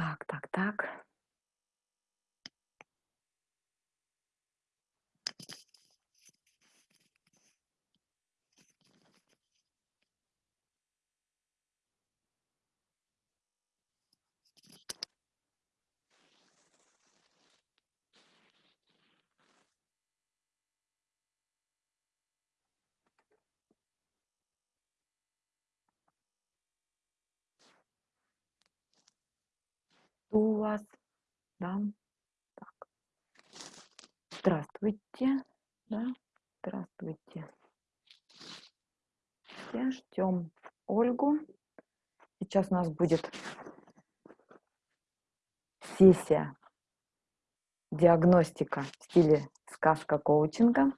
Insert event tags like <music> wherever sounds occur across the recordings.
Так, так, так. У вас? Да. Так. Здравствуйте. Да. Здравствуйте. Все ждем Ольгу. Сейчас у нас будет сессия диагностика в стиле сказка коучинга.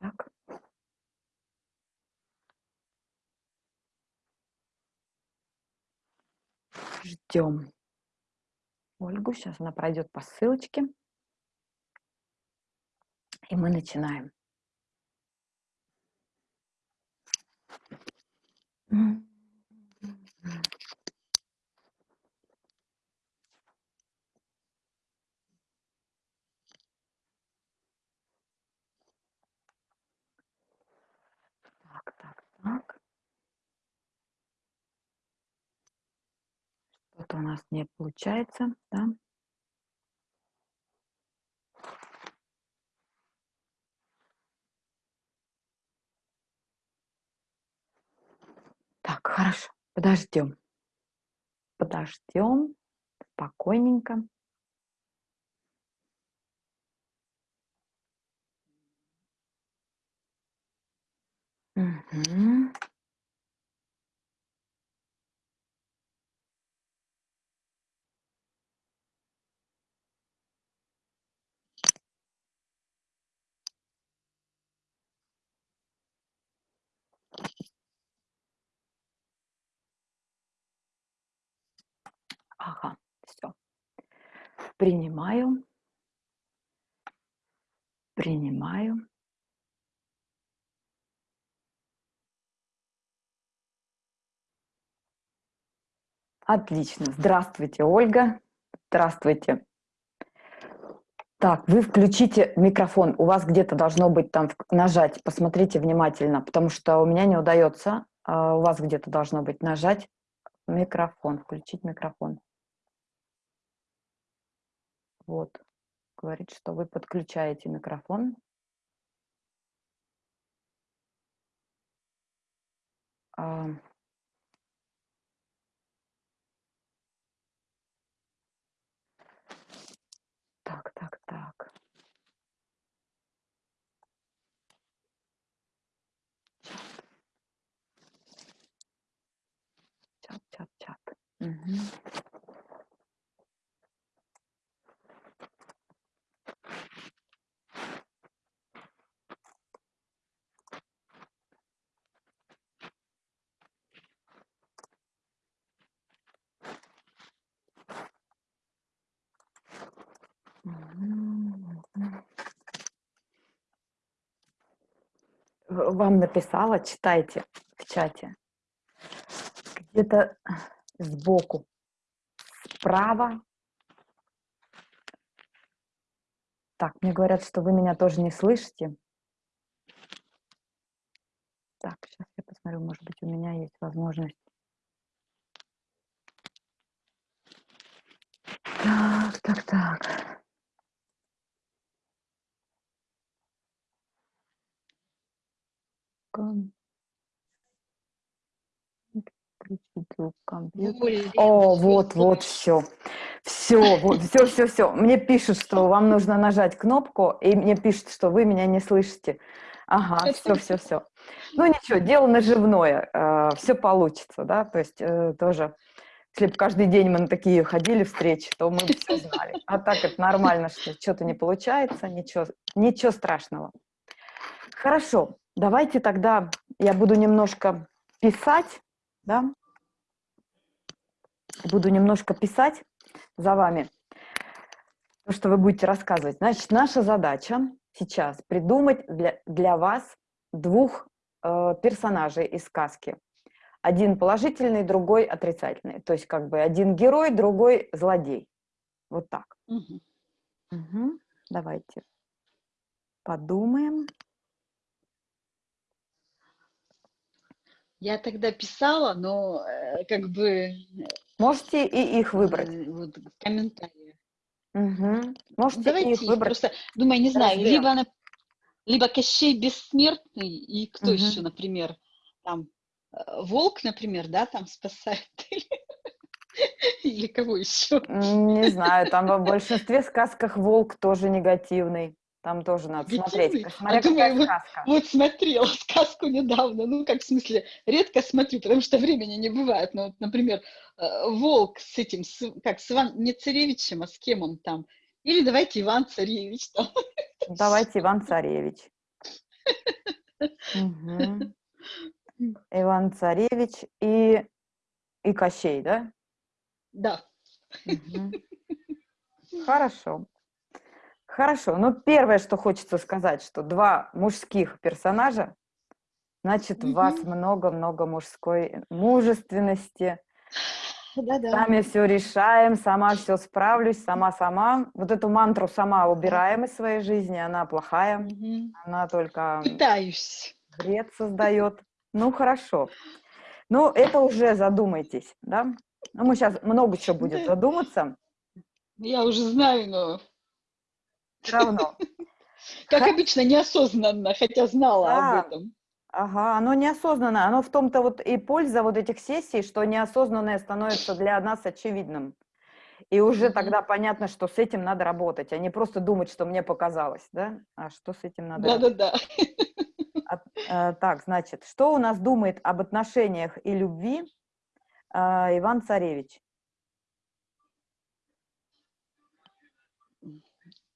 Так. Ждем Ольгу. Сейчас она пройдет по ссылочке. И мы начинаем. Так, так, так. Что-то у нас не получается, да? Так, хорошо, подождем. Подождем спокойненько. Угу. Ага, все. Принимаю. Принимаю. Отлично. Здравствуйте, Ольга. Здравствуйте. Так, вы включите микрофон. У вас где-то должно быть там нажать. Посмотрите внимательно, потому что у меня не удается. А у вас где-то должно быть нажать микрофон, включить микрофон. Вот. Говорит, что вы подключаете микрофон. А, Так, так, так. Чат, чат, чат. Угу. Вам написала, читайте в чате. Где-то сбоку, справа. Так, мне говорят, что вы меня тоже не слышите. Так, сейчас я посмотрю, может быть, у меня есть возможность. Так, так, так. О, вот, вот, все. Все, вот, все, все, все. Мне пишут, что вам нужно нажать кнопку, и мне пишут, что вы меня не слышите. Ага, все, все, все. Ну ничего, дело наживное, э, все получится, да, то есть э, тоже, если бы каждый день мы на такие ходили встречи, то мы бы все знали. А так это нормально, что что-то не получается, ничего, ничего страшного. Хорошо, Давайте тогда я буду немножко писать, да, буду немножко писать за вами, то, что вы будете рассказывать. Значит, наша задача сейчас придумать для, для вас двух э, персонажей из сказки. Один положительный, другой отрицательный. То есть как бы один герой, другой злодей. Вот так. Угу. Угу. Давайте подумаем. Я тогда писала, но э, как бы... Э, Можете и их выбрать. Э, вот, комментарии. Угу. Можете Давайте их выбрать. Просто, думаю, не знаю, Разберем. либо, она, либо Кощей Бессмертный, и кто угу. еще, например, там, Волк, например, да, там спасает, <laughs> или кого еще? Не знаю, там в большинстве сказках волк тоже негативный. Там тоже надо смотреть. Смотря а думаю, вот, сказка. вот смотрела <laughs> сказку недавно, ну, как в смысле, редко смотрю, потому что времени не бывает. Но вот, например, э, Волк с этим, с, как с Иван, не Царевичем, а с кем он там? Или давайте Иван Царевич там. Давайте Иван Царевич. Иван Царевич и, и Кощей, да? Да. Хорошо. Хорошо, ну первое, что хочется сказать, что два мужских персонажа, значит, mm -hmm. у вас много-много мужской мужественности. Да -да. Сами все решаем, сама все справлюсь, сама-сама. Вот эту мантру сама убираем из своей жизни, она плохая, mm -hmm. она только... Пытаюсь. Вред создает. Ну, хорошо. Ну, это уже задумайтесь, да? Ну, мы сейчас много чего будет задуматься. Я уже знаю, но все равно. <laughs> Как обычно, неосознанно, хотя знала об этом. Ага, оно неосознанно. Оно в том-то вот и польза вот этих сессий, что неосознанное становится для нас очевидным. И уже тогда понятно, что с этим надо работать, а не просто думать, что мне показалось, да? А что с этим надо Да-да-да. А, так, значит, что у нас думает об отношениях и любви а, Иван Царевич?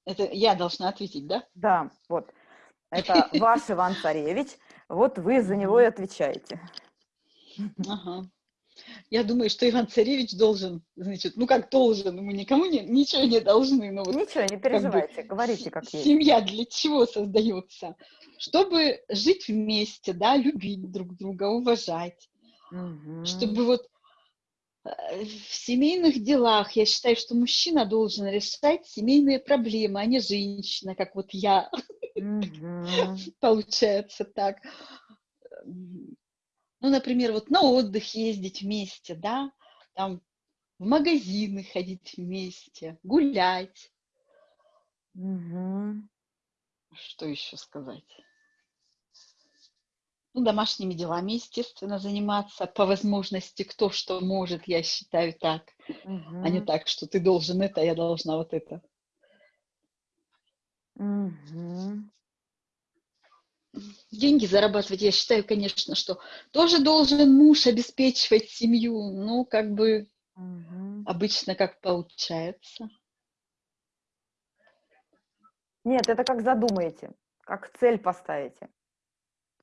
Это я должна ответить, да? Да, вот. Это <laughs> ваш Иван Царевич. Вот вы за него и отвечаете. Ага. Я думаю, что Иван Царевич должен, значит, ну как должен, мы никому не, ничего не должны. Но вот, ничего, не переживайте, как бы, говорите как есть. Семья для чего создается? Чтобы жить вместе, да, любить друг друга, уважать. Угу. Чтобы вот в семейных делах я считаю, что мужчина должен решать семейные проблемы, а не женщина, как вот я. <laughs> Получается так. Ну, например, вот на отдых ездить вместе, да, там в магазины ходить вместе, гулять. Что еще сказать? Ну, домашними делами, естественно, заниматься по возможности, кто что может, я считаю так, угу. а не так, что ты должен это, а я должна вот это. Угу. Деньги зарабатывать, я считаю, конечно, что тоже должен муж обеспечивать семью, ну, как бы угу. обычно как получается. Нет, это как задумаете, как цель поставите.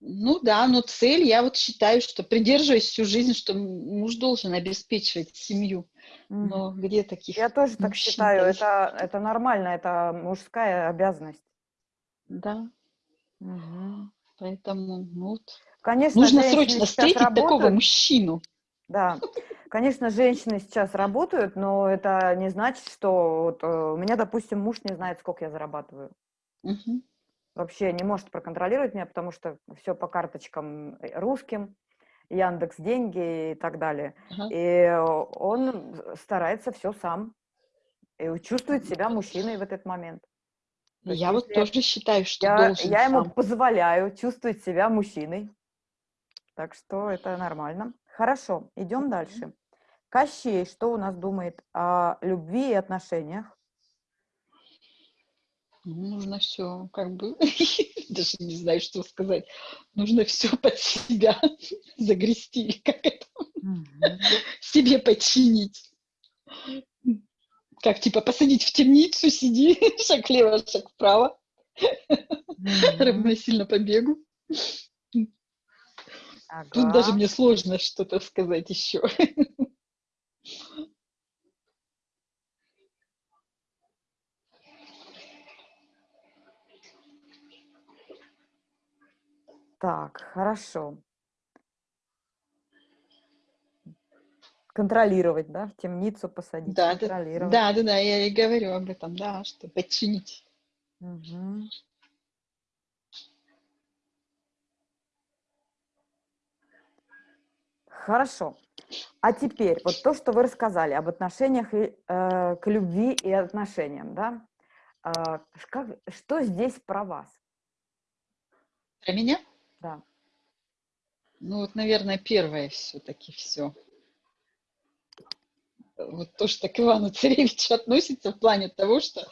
Ну да, но цель, я вот считаю, что придерживаюсь всю жизнь, что муж должен обеспечивать семью. Но где таких Я тоже так считаю, это, это нормально, это мужская обязанность. Да. Угу. Поэтому ну, вот, Конечно, нужно срочно встретить работают. такого мужчину. Да, конечно, женщины сейчас работают, но это не значит, что вот, э, у меня, допустим, муж не знает, сколько я зарабатываю. Угу вообще не может проконтролировать меня, потому что все по карточкам э, русским, Яндекс деньги и так далее. Uh -huh. И он старается все сам и чувствует себя мужчиной в этот момент. То я вот тоже считаю, что я, должен Я сам. ему позволяю чувствовать себя мужчиной. Так что это нормально. Хорошо, идем дальше. Кощей, что у нас думает о любви и отношениях? Нужно все, как бы, <laughs> даже не знаю, что сказать, нужно все <laughs> под себя <laughs> загрести, как это, себе подчинить. Как, типа, посадить в темницу, сиди, шаг влево, шаг вправо, равносильно побегу. Тут даже мне сложно что-то сказать еще. Так, хорошо. Контролировать, да, в темницу посадить, Да, контролировать. да, да, да, я и говорю об этом, да, что подчинить. Мгм. Хорошо. А теперь, вот то, что вы рассказали об отношениях и, э, к любви и отношениям, да? Ш- как, что здесь про вас? Про меня? Да. Ну вот, наверное, первое все-таки все. Вот то, что к Ивану Царевичу <laughs> относится в плане того, что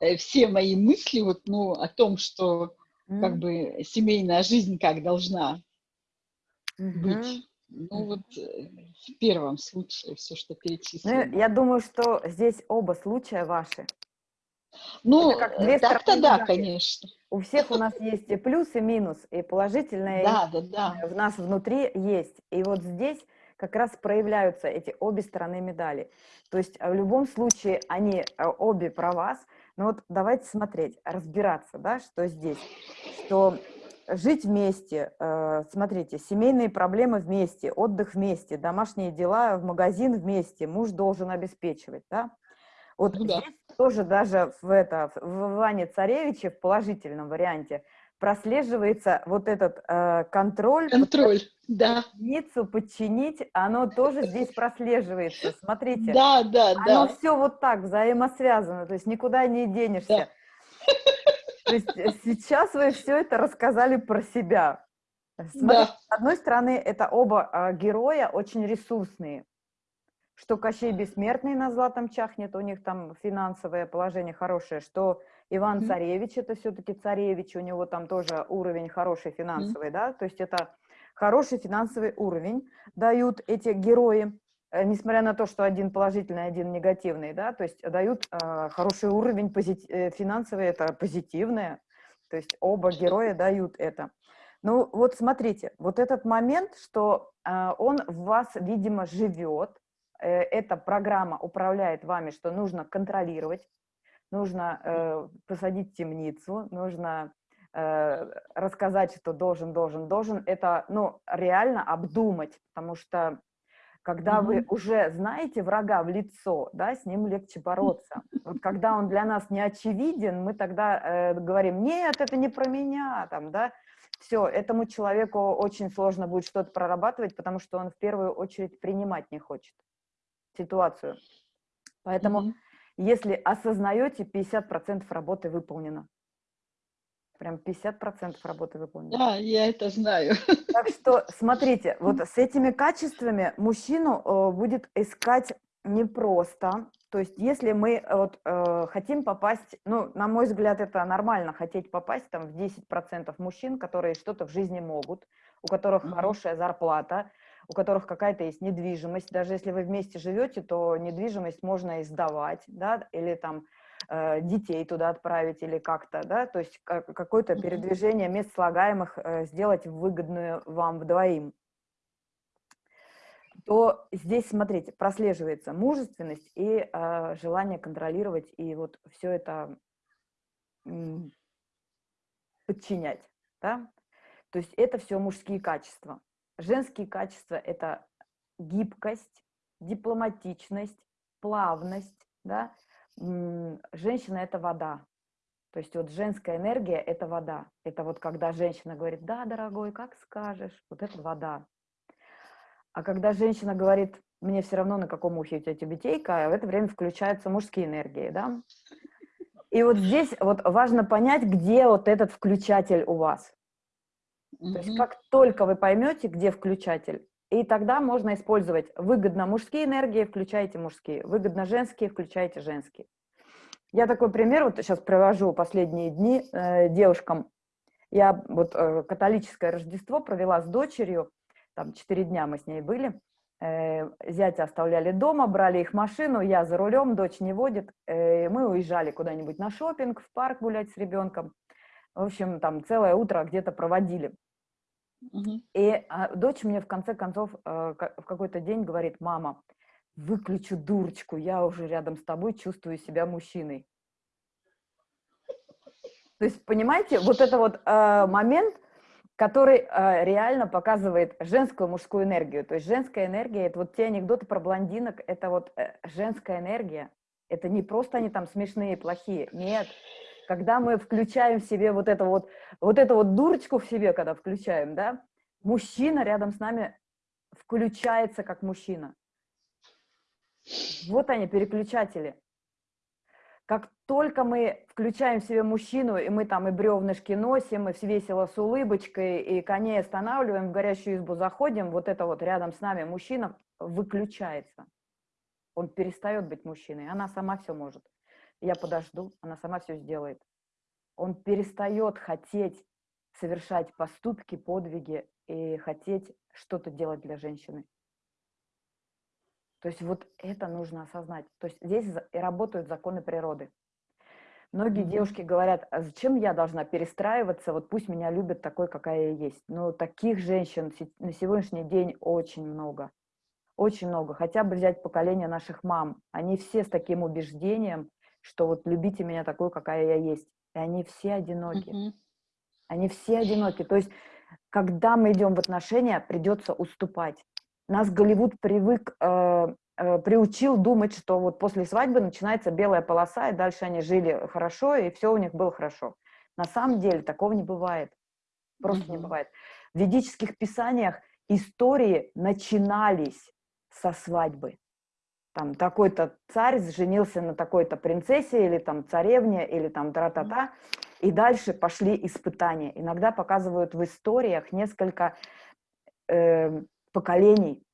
э, все мои мысли вот, ну, о том, что как бы семейная жизнь как должна быть. Ну вот э, в первом случае все, что Ну, перечислено. я думаю, что здесь оба случая ваши. Ну, э, так-то да, конечно. У всех у нас есть и плюс, и минус, и положительное, Да, да, да. в нас внутри есть. И вот здесь как раз проявляются эти обе стороны медали. То есть э, в любом случае они э, обе про вас. Но вот давайте смотреть, разбираться, да, что здесь. Что жить вместе, э, смотрите, семейные проблемы вместе, отдых вместе, домашние дела в магазин вместе, муж должен обеспечивать, да. Вот Ну да. здесь тоже даже в, это, в Иване Царевиче в положительном варианте прослеживается вот этот э, контроль, Контроль, да. подчиниться, подчинить, оно тоже здесь прослеживается. Смотрите, Да, да, оно да. все вот так взаимосвязано, то есть никуда не денешься. То есть э, сейчас вы все это рассказали про себя. Смотрите, Да. с одной стороны, это оба а, героя очень ресурсные. Что Кощей Бессмертный на златом чахнет, у них там финансовое положение хорошее, что Иван. Царевич, это все-таки царевич, у него там тоже уровень хороший финансовый, да, то есть это хороший финансовый уровень дают эти герои, э, несмотря на то, что один положительный, один негативный, да, то есть дают э, хороший уровень позит- э, финансовый, это позитивное, то есть оба героя дают это. Ну вот смотрите, вот этот момент, что э, он в вас, видимо, живет, эта программа управляет вами, что нужно контролировать, нужно э, посадить в темницу, нужно э, рассказать, что должен, должен, должен. Это, ну, реально обдумать, потому что когда вы Мгм. уже знаете врага в лицо, да, с ним легче бороться. Вот когда он для нас не очевиден, мы тогда э, говорим, нет, это не про меня, там, да, все, этому человеку очень сложно будет что-то прорабатывать, потому что он в первую очередь принимать не хочет ситуацию. Поэтому Мгм. если осознаете, 50% работы выполнено. Прям 50% работы выполнено. Да, я это знаю. Так что, <laughs> смотрите, вот с этими качествами мужчину э, будет искать непросто. То есть, если мы э, вот, э, хотим попасть, ну, на мой взгляд, это нормально, хотеть попасть там в 10% мужчин, которые что-то в жизни могут, у которых Мгм. хорошая зарплата, у которых какая-то есть недвижимость. Даже если вы вместе живете, то недвижимость можно и сдавать, да, или там э, детей туда отправить или как-то, да, то есть ка- какое-то передвижение мест слагаемых э, сделать выгодную вам вдвоим, то здесь, смотрите, прослеживается мужественность и э, желание контролировать и вот все это подчинять, да, то есть это все мужские качества. Женские качества – это гибкость, дипломатичность, плавность, да, женщина – это вода. То есть вот женская энергия – это вода. Это вот когда женщина говорит, да, дорогой, как скажешь, вот это вода. А когда женщина говорит, мне все равно, на каком ухе у тебя тюбетейка, в это время включаются мужские энергии, да. И вот здесь вот важно понять, где вот этот включатель у вас. То есть как только вы поймете, где включатель, и тогда можно использовать выгодно мужские энергии, включайте мужские, выгодно женские, включайте женские. Я такой пример вот сейчас привожу последние дни э, девушкам. Я вот э, католическое Рождество провела с дочерью, там четыре дня мы с ней были. Э, зятя оставляли дома, брали их машину, я за рулем, дочь не водит. Э, мы уезжали куда-нибудь на шопинг, в парк гулять с ребенком. В общем, там целое утро где-то проводили. И а, дочь мне в конце концов э, в какой-то день говорит, мама, выключу дурочку, я уже рядом с тобой чувствую себя мужчиной. То есть, понимаете, вот это вот э, момент, который э, реально показывает женскую мужскую энергию. То есть женская энергия, это вот те анекдоты про блондинок, это вот э, женская энергия. Это не просто они там смешные, плохие. Нет. Когда мы включаем в себе вот это вот, вот эту вот дурочку в себе, когда включаем, да, мужчина рядом с нами включается как мужчина. Вот они, переключатели. Как только мы включаем в себе мужчину, и мы там и бревнышки носим, и весело с улыбочкой, и коней останавливаем, в горящую избу заходим, вот это вот рядом с нами мужчина выключается. Он перестает быть мужчиной, она сама все может. Я подожду, она сама все сделает. Он перестает хотеть совершать поступки, подвиги и хотеть что-то делать для женщины. То есть вот это нужно осознать. То есть здесь и работают законы природы. Многие mm -hmm. девушки говорят, а зачем я должна перестраиваться, вот пусть меня любят такой, какая я есть. Но таких женщин на сегодняшний день очень много. Очень много. Хотя бы взять поколение наших мам. Они все с таким убеждением, что вот любите меня такой, какая я есть. И они все одиноки. Mm -hmm. Они все одиноки. То есть, когда мы идем в отношения, придется уступать нас Голливуд привык, э, э, приучил думать, что вот после свадьбы начинается белая полоса, и дальше они жили хорошо, и все у них было хорошо. На самом деле такого не бывает. Просто mm -hmm. не бывает. В ведических писаниях истории начинались со свадьбы. Там такой-то царь женился на такой-то принцессе, или там царевне, или там тра-та-та, и дальше пошли испытания. Иногда показывают в историях несколько э, поколений.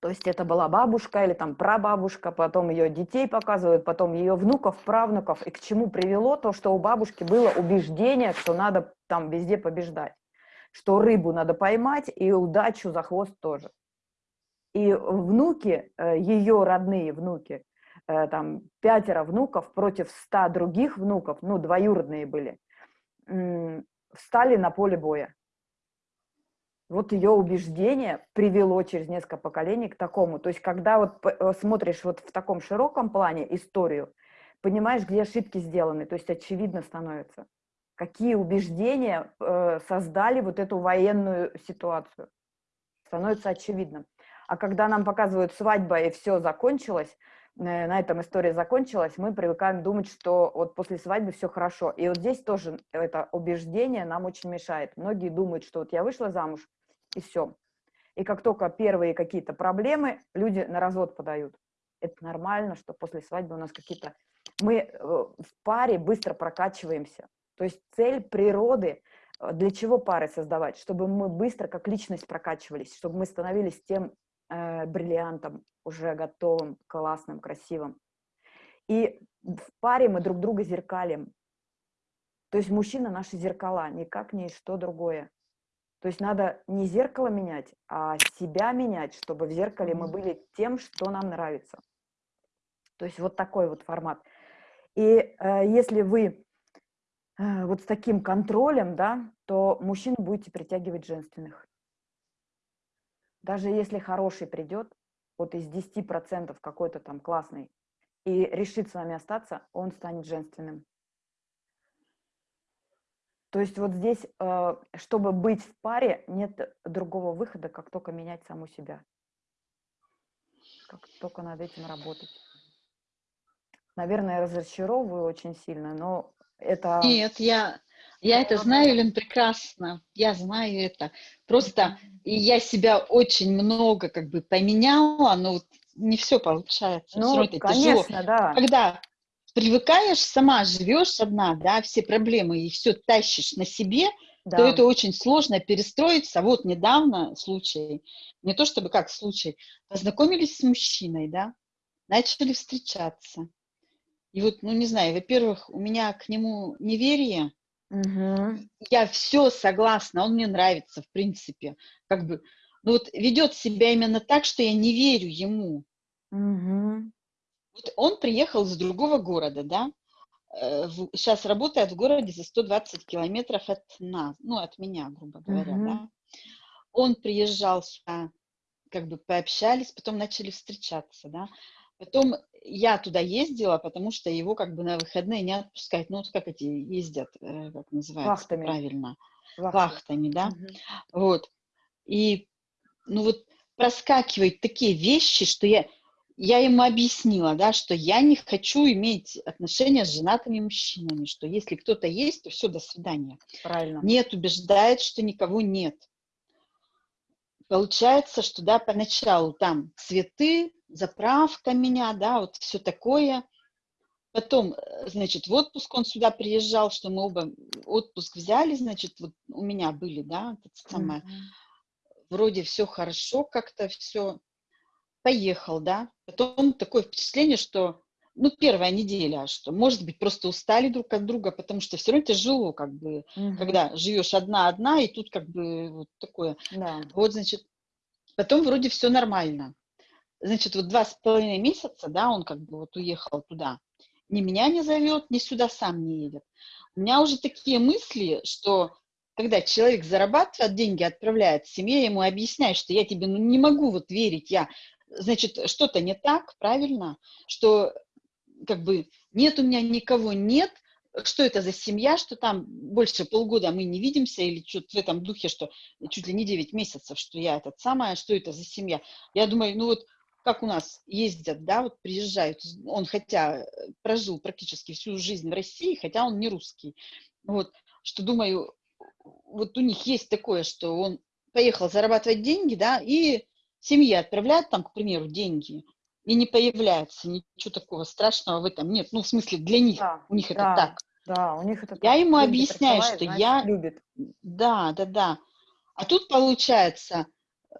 То есть это была бабушка или там прабабушка, потом ее детей показывают, потом ее внуков, правнуков. И к чему привело то, что у бабушки было убеждение, что надо там везде побеждать, что рыбу надо поймать и удачу за хвост тоже. И внуки, э, ее родные внуки, э, там пятеро внуков против ста других внуков, ну, двоюродные были, встали на поле боя вот ее убеждение привело через несколько поколений к такому. То есть, когда вот э, смотришь вот в таком широком плане историю, понимаешь, где ошибки сделаны, то есть очевидно становится, какие убеждения создали вот эту военную ситуацию. Становится очевидным. А когда нам показывают свадьба и все закончилось, э, на этом история закончилась, мы привыкаем думать, что вот после свадьбы все хорошо. И вот здесь тоже это убеждение нам очень мешает. Многие думают, что вот я вышла замуж, и все. И как только первые какие-то проблемы, люди на развод подают. Это нормально, что после свадьбы у нас какие-то... Мы э, в паре быстро прокачиваемся. То есть цель природы, э, для чего пары создавать? Чтобы мы быстро как личность прокачивались, чтобы мы становились тем э, бриллиантом, уже готовым, классным, красивым. И в паре мы друг друга зеркалим. То есть мужчина наши зеркала, никак не что другое. То есть надо не зеркало менять, а себя менять, чтобы в зеркале мы были тем, что нам нравится. То есть вот такой вот формат. И э, если вы э, вот с таким контролем, да, то мужчин будете притягивать женственных. Даже если хороший придет, вот из 10% какой-то там классный, и решит с вами остаться, он станет женственным. То есть вот здесь, э, чтобы быть в паре, нет другого выхода, как только менять саму себя. Как только над этим работать. Наверное, разочаровываю очень сильно, но это... Нет, я, я это знаю, Лен, прекрасно. Я знаю это. Просто я себя очень много как бы поменяла, но вот не все получается. Ну, все это конечно, тяжело. да. Когда привыкаешь, сама живешь одна, да, все проблемы и все тащишь на себе, да. то это очень сложно перестроиться. Вот недавно случай, не то чтобы как случай, познакомились с мужчиной, да, начали встречаться. И вот, ну не знаю, во-первых, у меня к нему неверие, угу. я все согласна, он мне нравится, в принципе, как бы, ну вот ведет себя именно так, что я не верю ему. Угу. Вот он приехал из другого города, да, э, сейчас работает в городе за 120 километров от нас, ну, от меня, грубо говоря, mm-hmm. да. Он приезжал сюда, как бы пообщались, потом начали встречаться, да. Потом я туда ездила, потому что его как бы на выходные не отпускают. Ну, вот как эти ездят, э, как называется Вахтами. правильно? Вахтами, Вахтами да? Угу. Вот. И, ну вот, проскакивают такие вещи, что я, я ему объяснила, да, что я не хочу иметь отношения с женатыми мужчинами, что если кто-то есть, то все, до свидания. Правильно. Нет, убеждает, что никого нет. Получается, что, да, поначалу там цветы, заправка меня, да, вот все такое. Потом, э, значит, в отпуск он сюда приезжал, что мы оба отпуск взяли, значит, вот у меня были, да, это самое. Вроде все хорошо, как-то все. Поехал, да. Потом такое впечатление, что, ну, первая неделя, что, может быть, просто устали друг от друга, потому что все равно тяжело, как бы, когда живешь одна-одна, и тут как бы вот такое. Да. Вот, значит, потом вроде все нормально значит, вот два с половиной месяца, да, он как бы вот уехал туда, ни меня не зовет, ни сюда сам не едет. У меня уже такие мысли, что когда человек зарабатывает деньги, отправляет семье, ему объясняет, что я тебе ну, не могу вот верить, я, значит, что-то не так, правильно, что как бы нет у меня никого, нет, что это за семья, что там больше полгода мы не видимся, или что-то в этом духе, что чуть ли не 9 месяцев, что я этот самое, что это за семья. Я думаю, ну вот как у нас ездят, да, вот приезжают, он хотя прожил практически всю жизнь в России, хотя он не русский, вот, что думаю, вот у них есть такое, что он поехал зарабатывать деньги, да, и семье отправляет там, к примеру, деньги, и не появляется, ничего такого страшного в этом нет, ну, в смысле, для них, да, у них да, это так. Да, у них это Я ему объясняю, что я... Любит. Да, да, да. А тут получается,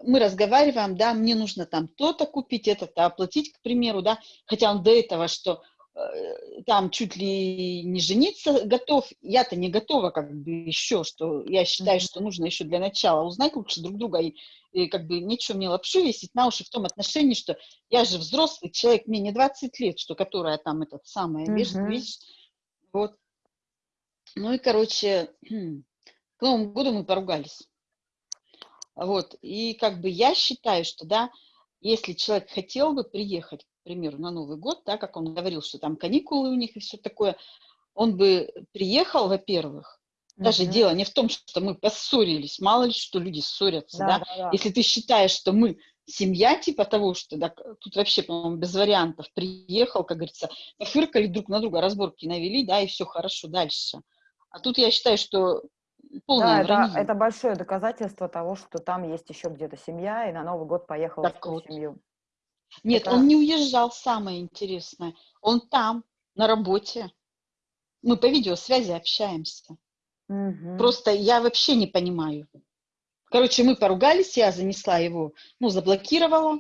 мы разговариваем, да, мне нужно там то-то купить, это-то оплатить, к примеру, да, хотя он до этого, что э, там чуть ли не жениться готов, я-то не готова как бы еще, что я считаю, что нужно еще для начала узнать лучше друг друга и, и как бы нечего мне лапшу весить на уши в том отношении, что я же взрослый человек, мне не 20 лет, что которая там этот самая mm-hmm. вещь, вот. Ну и, короче, <clears throat> к Новому году мы поругались. Вот, и как бы я считаю, что, да, если человек хотел бы приехать, к примеру, на Новый год, да, как он говорил, что там каникулы у них и все такое, он бы приехал, во-первых, даже угу. дело не в том, что мы поссорились, мало ли что люди ссорятся, да, да? да, да. если ты считаешь, что мы семья типа того, что да, тут вообще, по-моему, без вариантов, приехал, как говорится, пофыркали друг на друга, разборки навели, да, и все хорошо дальше. А тут я считаю, что полное да, это, это большое доказательство того, что там есть еще где-то семья, и на Новый год поехал так в вот. семью. Нет, это... он не уезжал, самое интересное. Он там, на работе. Мы по видеосвязи общаемся. Угу. Просто я вообще не понимаю. Короче, мы поругались, я занесла его, ну, заблокировала,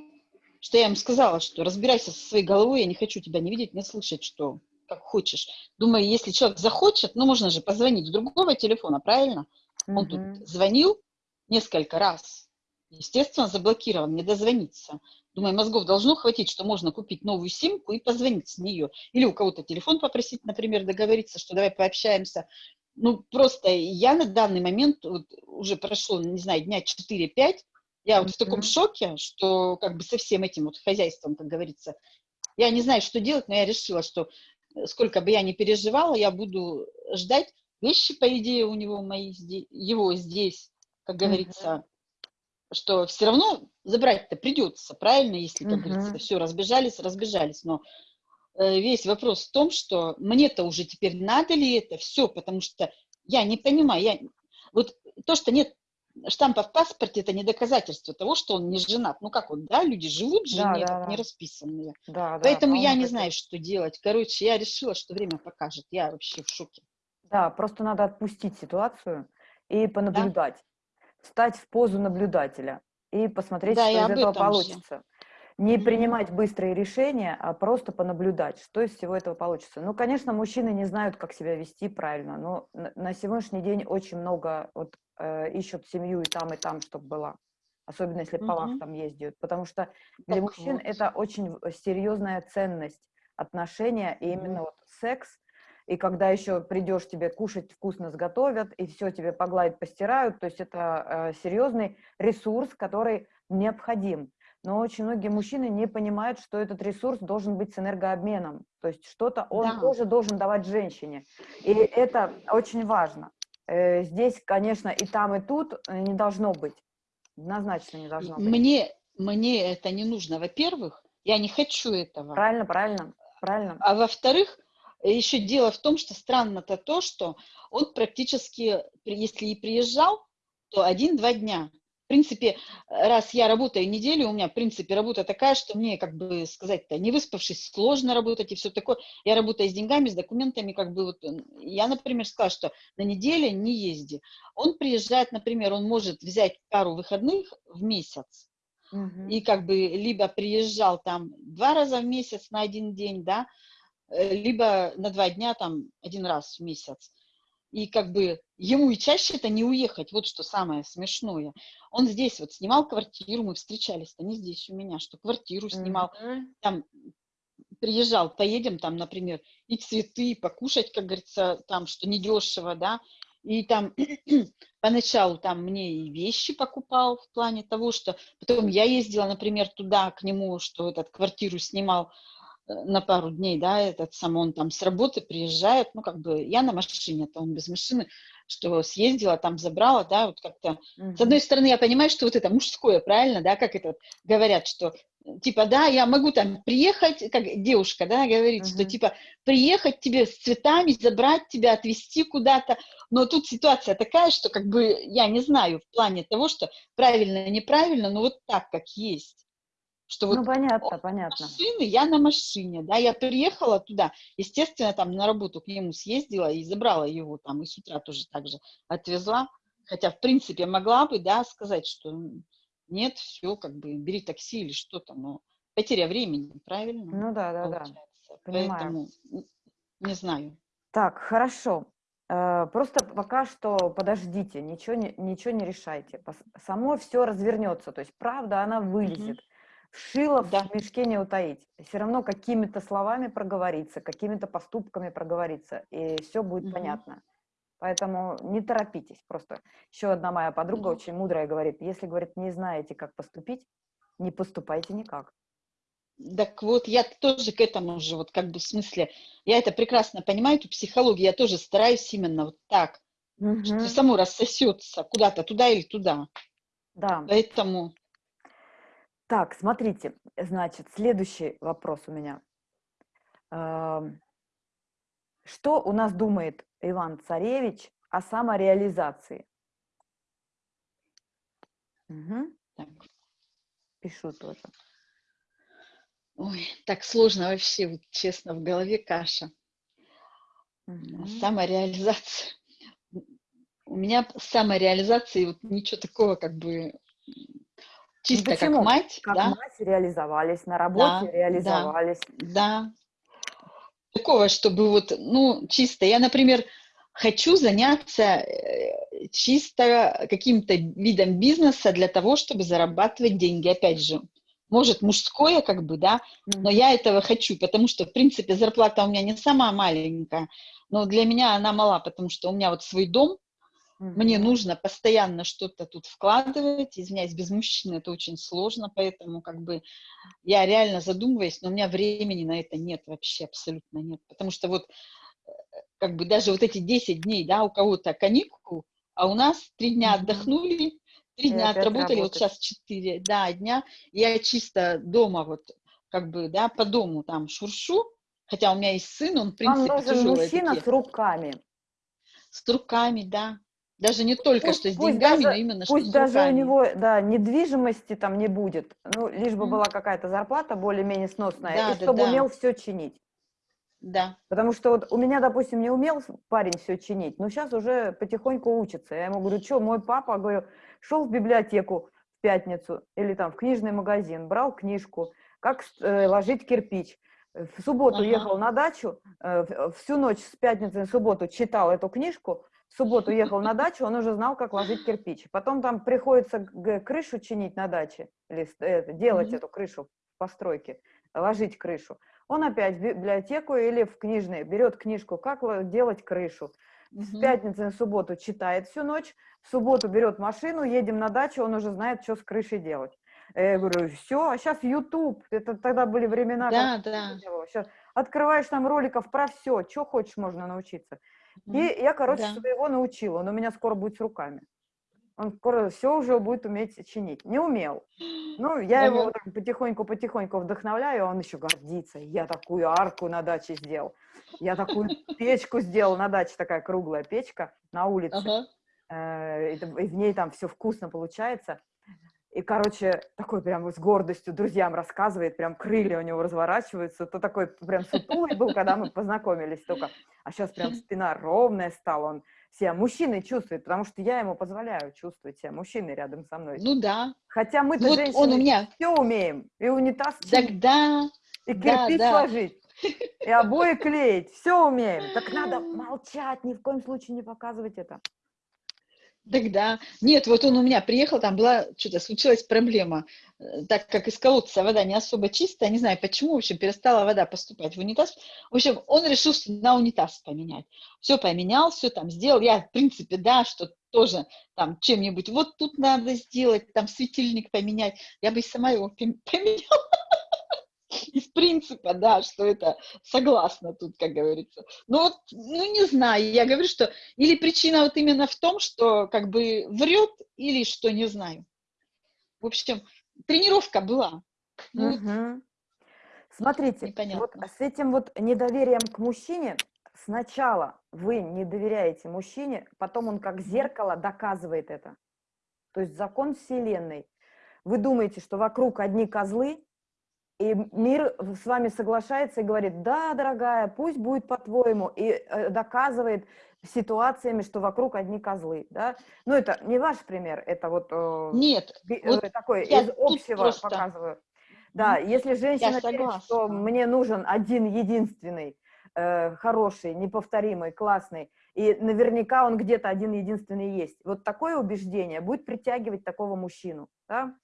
что я ему сказала, что разбирайся со своей головой, я не хочу тебя не видеть, не слышать, что как хочешь. Думаю, если человек захочет, ну, можно же позвонить с другого телефона, правильно? Mm-hmm. Он тут звонил несколько раз. Естественно, заблокирован, не дозвониться. Думаю, мозгов должно хватить, что можно купить новую симку и позвонить с нее. Или у кого-то телефон попросить, например, договориться, что давай пообщаемся. Ну, просто я на данный момент, вот, уже прошло, не знаю, дня 4-5, я вот mm-hmm. в таком шоке, что как бы со всем этим вот хозяйством, как говорится, я не знаю, что делать, но я решила, что сколько бы я ни переживала, я буду ждать. Вещи, по идее, у него мои, его здесь, как говорится, mm -hmm. что все равно забрать-то придется, правильно, если, как mm -hmm. говорится, все, разбежались, разбежались. Но э, весь вопрос в том, что мне-то уже теперь надо ли это все, потому что я не понимаю, я, вот то, что нет штампа в паспорте это не доказательство того, что он не женат. Ну как вот, да, люди живут жене, да, да, не расписанные. Да, Поэтому да, я не знаю, что делать. Короче, я решила, что время покажет. Я вообще в шоке. Да, просто надо отпустить ситуацию и понаблюдать. Да? Встать в позу наблюдателя и посмотреть, да, что из этого получится. Же. Не принимать быстрые решения, а просто понаблюдать, что из всего этого получится. Ну, конечно, мужчины не знают, как себя вести правильно, но на сегодняшний день очень много вот э, ищут семью и там, и там, чтобы была. Особенно если по вахтам ездят. Потому что для так мужчин вот. это очень серьезная ценность отношения, и именно вот секс и когда еще придешь, тебе кушать вкусно сготовят, и все тебе погладят, постирают, то есть это э, серьезный ресурс, который необходим. Но очень многие мужчины не понимают, что этот ресурс должен быть с энергообменом, то есть что-то он Да. тоже должен давать женщине, и это очень важно. Э, здесь, конечно, и там, и тут э, не должно быть, однозначно не должно быть. Мне, мне это не нужно, во-первых, я не хочу этого. Правильно, правильно, правильно. А во-вторых, еще дело в том, что странно-то то, что он практически, если и приезжал, то один-два дня. В принципе, раз я работаю неделю, у меня, в принципе, работа такая, что мне, как бы сказать-то, не выспавшись, сложно работать и все такое. Я работаю с деньгами, с документами, как бы вот. Я, например, сказала, что на неделе не езди. Он приезжает, например, он может взять пару выходных в месяц, Мгм. и как бы либо приезжал там два раза в месяц на один день, да, э, либо на два дня там один раз в месяц. И как бы ему и чаще это не уехать, вот что самое смешное. Он здесь вот снимал квартиру, мы встречались-то не здесь у меня, что квартиру снимал, Мгм. там приезжал, поедем там, например, и цветы, и покушать, как говорится, там, что недешево, да, и там <clears throat> поначалу там мне и вещи покупал в плане того, что потом я ездила, например, туда к нему, что этот квартиру снимал на пару дней, да, этот сам он там с работы приезжает, ну, как бы я на машине, то он без машины, что съездила, там забрала, да, вот как-то с одной стороны, я понимаю, что вот это мужское, правильно, да, как это говорят, что э, типа, да, я могу там приехать, как девушка, да, говорит, что Мгм. типа приехать тебе с цветами, забрать тебя, отвезти куда-то, но тут ситуация такая, что как бы я не знаю в плане того, что правильно, неправильно, но вот так, как есть. Что вот Ну, понятно, он понятно. машины, я на машине, да, я приехала туда, естественно, там на работу к нему съездила и забрала его там, и с утра тоже так же отвезла, хотя, в принципе, могла бы, да, сказать, что нет, все, как бы, бери такси или что-то, но потеря времени, правильно, Ну да, да, да. получается, понимаю. поэтому не знаю. Так, хорошо. Э, Просто пока что подождите, ничего не, ничего не решайте. Само все развернется. То есть правда, она вылезет. Шило Да. в мешке не утаить. Все равно какими-то словами проговорится, какими-то поступками проговорится, и все будет Мгм. понятно. Поэтому не торопитесь. Просто еще одна моя подруга Мгм. очень мудрая говорит, если, говорит, не знаете, как поступить, не поступайте никак. Так вот, я тоже к этому же, вот как бы в смысле, я это прекрасно понимаю, эту психологию, я тоже стараюсь именно вот так, что Мгм. само рассосется куда-то, туда или туда. Да. Поэтому Так, смотрите, значит, следующий вопрос у меня. Ам, Что у нас думает Иван Царевич о самореализации? Мгм, так, Пишу тоже. ой, так сложно вообще, вот честно, в голове каша. Мгм. Самореализация. У меня с самореализацией вот ничего такого как бы чисто как Ну почему? мать, Как да, мать реализовались, на работе Да, да. реализовались. да. Такого, чтобы вот, ну, чисто. Я, например, хочу заняться э, чисто каким-то видом бизнеса для того, чтобы зарабатывать деньги. Опять же, может, мужское, как бы, да, но я этого хочу, потому что, в принципе, зарплата у меня не самая маленькая, но для меня она мала, потому что у меня вот свой дом, мне нужно постоянно что-то тут вкладывать, извиняюсь, без мужчины это очень сложно, поэтому как бы я реально задумываюсь, но у меня времени на это нет вообще, абсолютно нет, потому что вот э, как бы даже вот эти 10 дней, да, у кого-то каникул, а у нас три дня отдохнули, три дня отработали, вот сейчас четыре, да, дня, я чисто дома вот как бы, да, по дому там шуршу, хотя у меня есть сын, он, в Вам принципе, нужен тяжелые мужчина такие, с руками. с руками, да, даже не только Пусть, что с пусть деньгами, но даже, именно что пусть даже у него, да, недвижимости там не будет, ну, лишь бы М. была какая-то зарплата более-менее сносная, Да, и да, чтобы да. умел все чинить. Да, Потому что вот у меня, допустим, не умел парень все чинить, но сейчас уже потихоньку учится. Я ему говорю, что, мой папа, говорю, шел в библиотеку в пятницу или там в книжный магазин, брал книжку, как э, ложить кирпич. В субботу Ага. ехал на дачу, э, всю ночь с пятницы на субботу читал эту книжку, в субботу ехал на дачу, он уже знал, как ложить кирпич. Потом там приходится крышу чинить на даче, или с- это, делать Мгм. эту крышу в постройке, ложить крышу. Он опять в библиотеку или в книжные берет книжку «Как делать крышу». В пятницу и субботу читает всю ночь, в субботу берет машину, едем на дачу, он уже знает, что с крышей делать. Я говорю, все, а сейчас YouTube, это тогда были времена, да, да. Сейчас открываешь там роликов про все, что хочешь можно научиться. И я, короче, да. своего научила, он у меня скоро будет с руками. Он скоро все уже будет уметь чинить. Не умел. Ну, я его потихоньку-потихоньку вдохновляю, он еще гордится. Я такую арку на даче сделал. Я такую печку сделал на даче, такая круглая печка на улице. Ага. Э, и в ней там все вкусно получается. И, короче, такой прям с гордостью друзьям рассказывает, прям крылья у него разворачиваются. То такой прям сутулый был, когда мы познакомились только. А сейчас прям спина ровная стала, он себя мужчиной чувствует, потому что я ему позволяю чувствовать себя мужчиной рядом со мной. Ну да. Хотя мы-то вот женщины он у меня... все умеем. И унитаз чинить, да, и кирпич да, да. сложить, и обои клеить. Все умеем. Так надо <laughs> молчать, ни в коем случае не показывать это. Тогда, нет, вот он у меня приехал, там была, что-то случилась проблема, э, так как из колодца вода не особо чистая, не знаю почему, в общем, перестала вода поступать в унитаз. В общем, он решил, что на унитаз поменять. Все поменял, все там сделал. Я, в принципе, да, что тоже там чем-нибудь, вот тут надо сделать, там светильник поменять. Я бы и сама его <laughs> поменяла <laughs> из принципа, да, что это согласна тут, как говорится. Но вот, ну, не знаю, я говорю, что или причина вот именно в том, что как бы врет, или что, не знаю. В общем, тренировка была. Ну, угу. Смотрите, вот с этим вот недоверием к мужчине, сначала вы не доверяете мужчине, потом он как зеркало доказывает это. То есть закон Вселенной. Вы думаете, что вокруг одни козлы, и мир с вами соглашается и говорит, да, дорогая, пусть будет по-твоему, и э, доказывает ситуациями, что вокруг одни козлы, да. Ну, это не ваш пример, это вот, э, Нет, э, вот такой из общего просто... показываю. Да, если женщина говорит, что мне нужен один единственный, э, хороший, неповторимый, классный, и наверняка он где-то один единственный есть. Вот такое убеждение будет притягивать такого мужчину, да.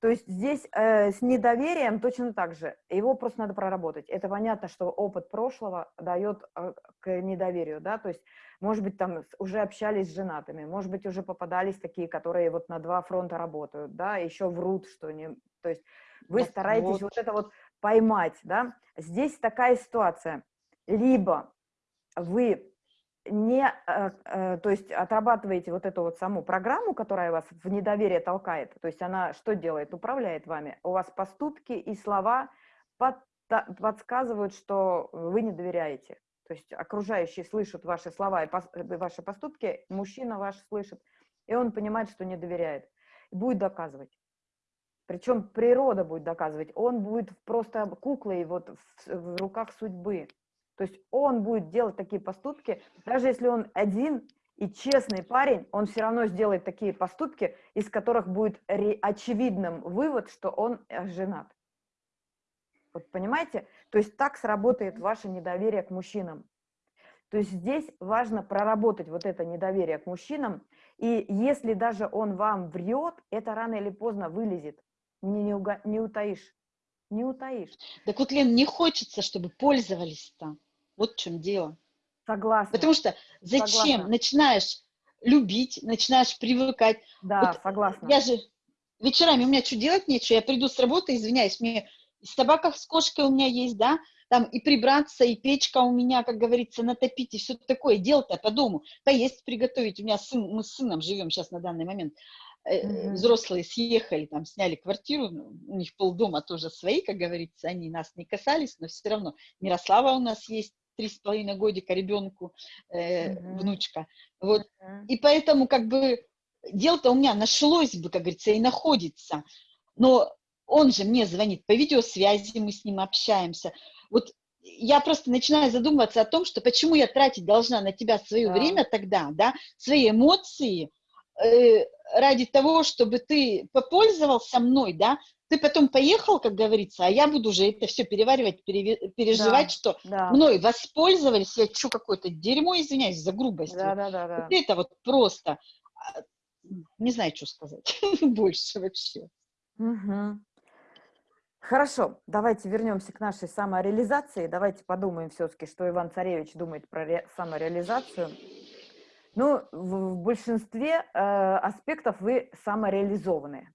То есть здесь э, с недоверием точно так же. Его просто надо проработать. Это понятно, что опыт прошлого дает э, к недоверию, да, то есть, может быть, там уже общались с женатыми, может быть, уже попадались такие, которые вот на два фронта работают, да, еще врут, что не... То есть вы так стараетесь вот. вот это вот поймать, да. Здесь такая ситуация. Либо вы не, э, э, то есть отрабатываете вот эту вот саму программу, которая вас в недоверие толкает, то есть она что делает? Управляет вами. У вас поступки и слова под, подсказывают, что вы не доверяете. То есть окружающие слышат ваши слова и э, ваши поступки, мужчина ваш слышит, и он понимает, что не доверяет. Будет доказывать. Причем природа будет доказывать. Он будет просто куклой вот в, в руках судьбы. То есть он будет делать такие поступки, даже если он один и честный парень, он все равно сделает такие поступки, из которых будет очевидным вывод, что он э, женат. Вот понимаете? То есть так сработает ваше недоверие к мужчинам. То есть здесь важно проработать вот это недоверие к мужчинам, и если даже он вам врет, это рано или поздно вылезет, не, не, уга, не утаишь, не утаишь. Так вот, Лен, не хочется, чтобы пользовались-то. Вот в чем дело. Согласна. Потому что зачем согласна. начинаешь любить, начинаешь привыкать. Да, вот согласна. Я же вечерами у меня что делать нечего, я приду с работы, извиняюсь, мне собака с кошкой у меня есть, да, там и прибраться, и печка у меня, как говорится, натопить, и все такое, дело-то по дому, поесть приготовить. У меня сын, мы с сыном живем сейчас на данный момент, mm-hmm. взрослые съехали, там, сняли квартиру, ну, у них полдома тоже свои, как говорится, они нас не касались, но все равно Мирослава у нас есть, три с половиной годика ребенку, э, mm-hmm. внучка. Вот. Mm-hmm. И поэтому как бы дело-то у меня нашлось бы, как говорится, и находится. Но он же мне звонит по видеосвязи, мы с ним общаемся. Вот я просто начинаю задумываться о том, что почему я тратить должна на тебя свое да. время тогда, да, свои эмоции, э, ради того, чтобы ты попользовался мной, да, ты потом поехал, как говорится, а я буду уже это все переваривать, переживать, да, что да. мной воспользовались, я что какое-то дерьмо, извиняюсь за грубость. Да, да, да, да. это вот просто, а, не знаю, что сказать <laughs> больше вообще. Угу. Хорошо, давайте вернемся к нашей самореализации. Давайте подумаем все-таки, что Иван Царевич думает про ре- самореализацию. Ну, в, в большинстве э, аспектов вы самореализованные.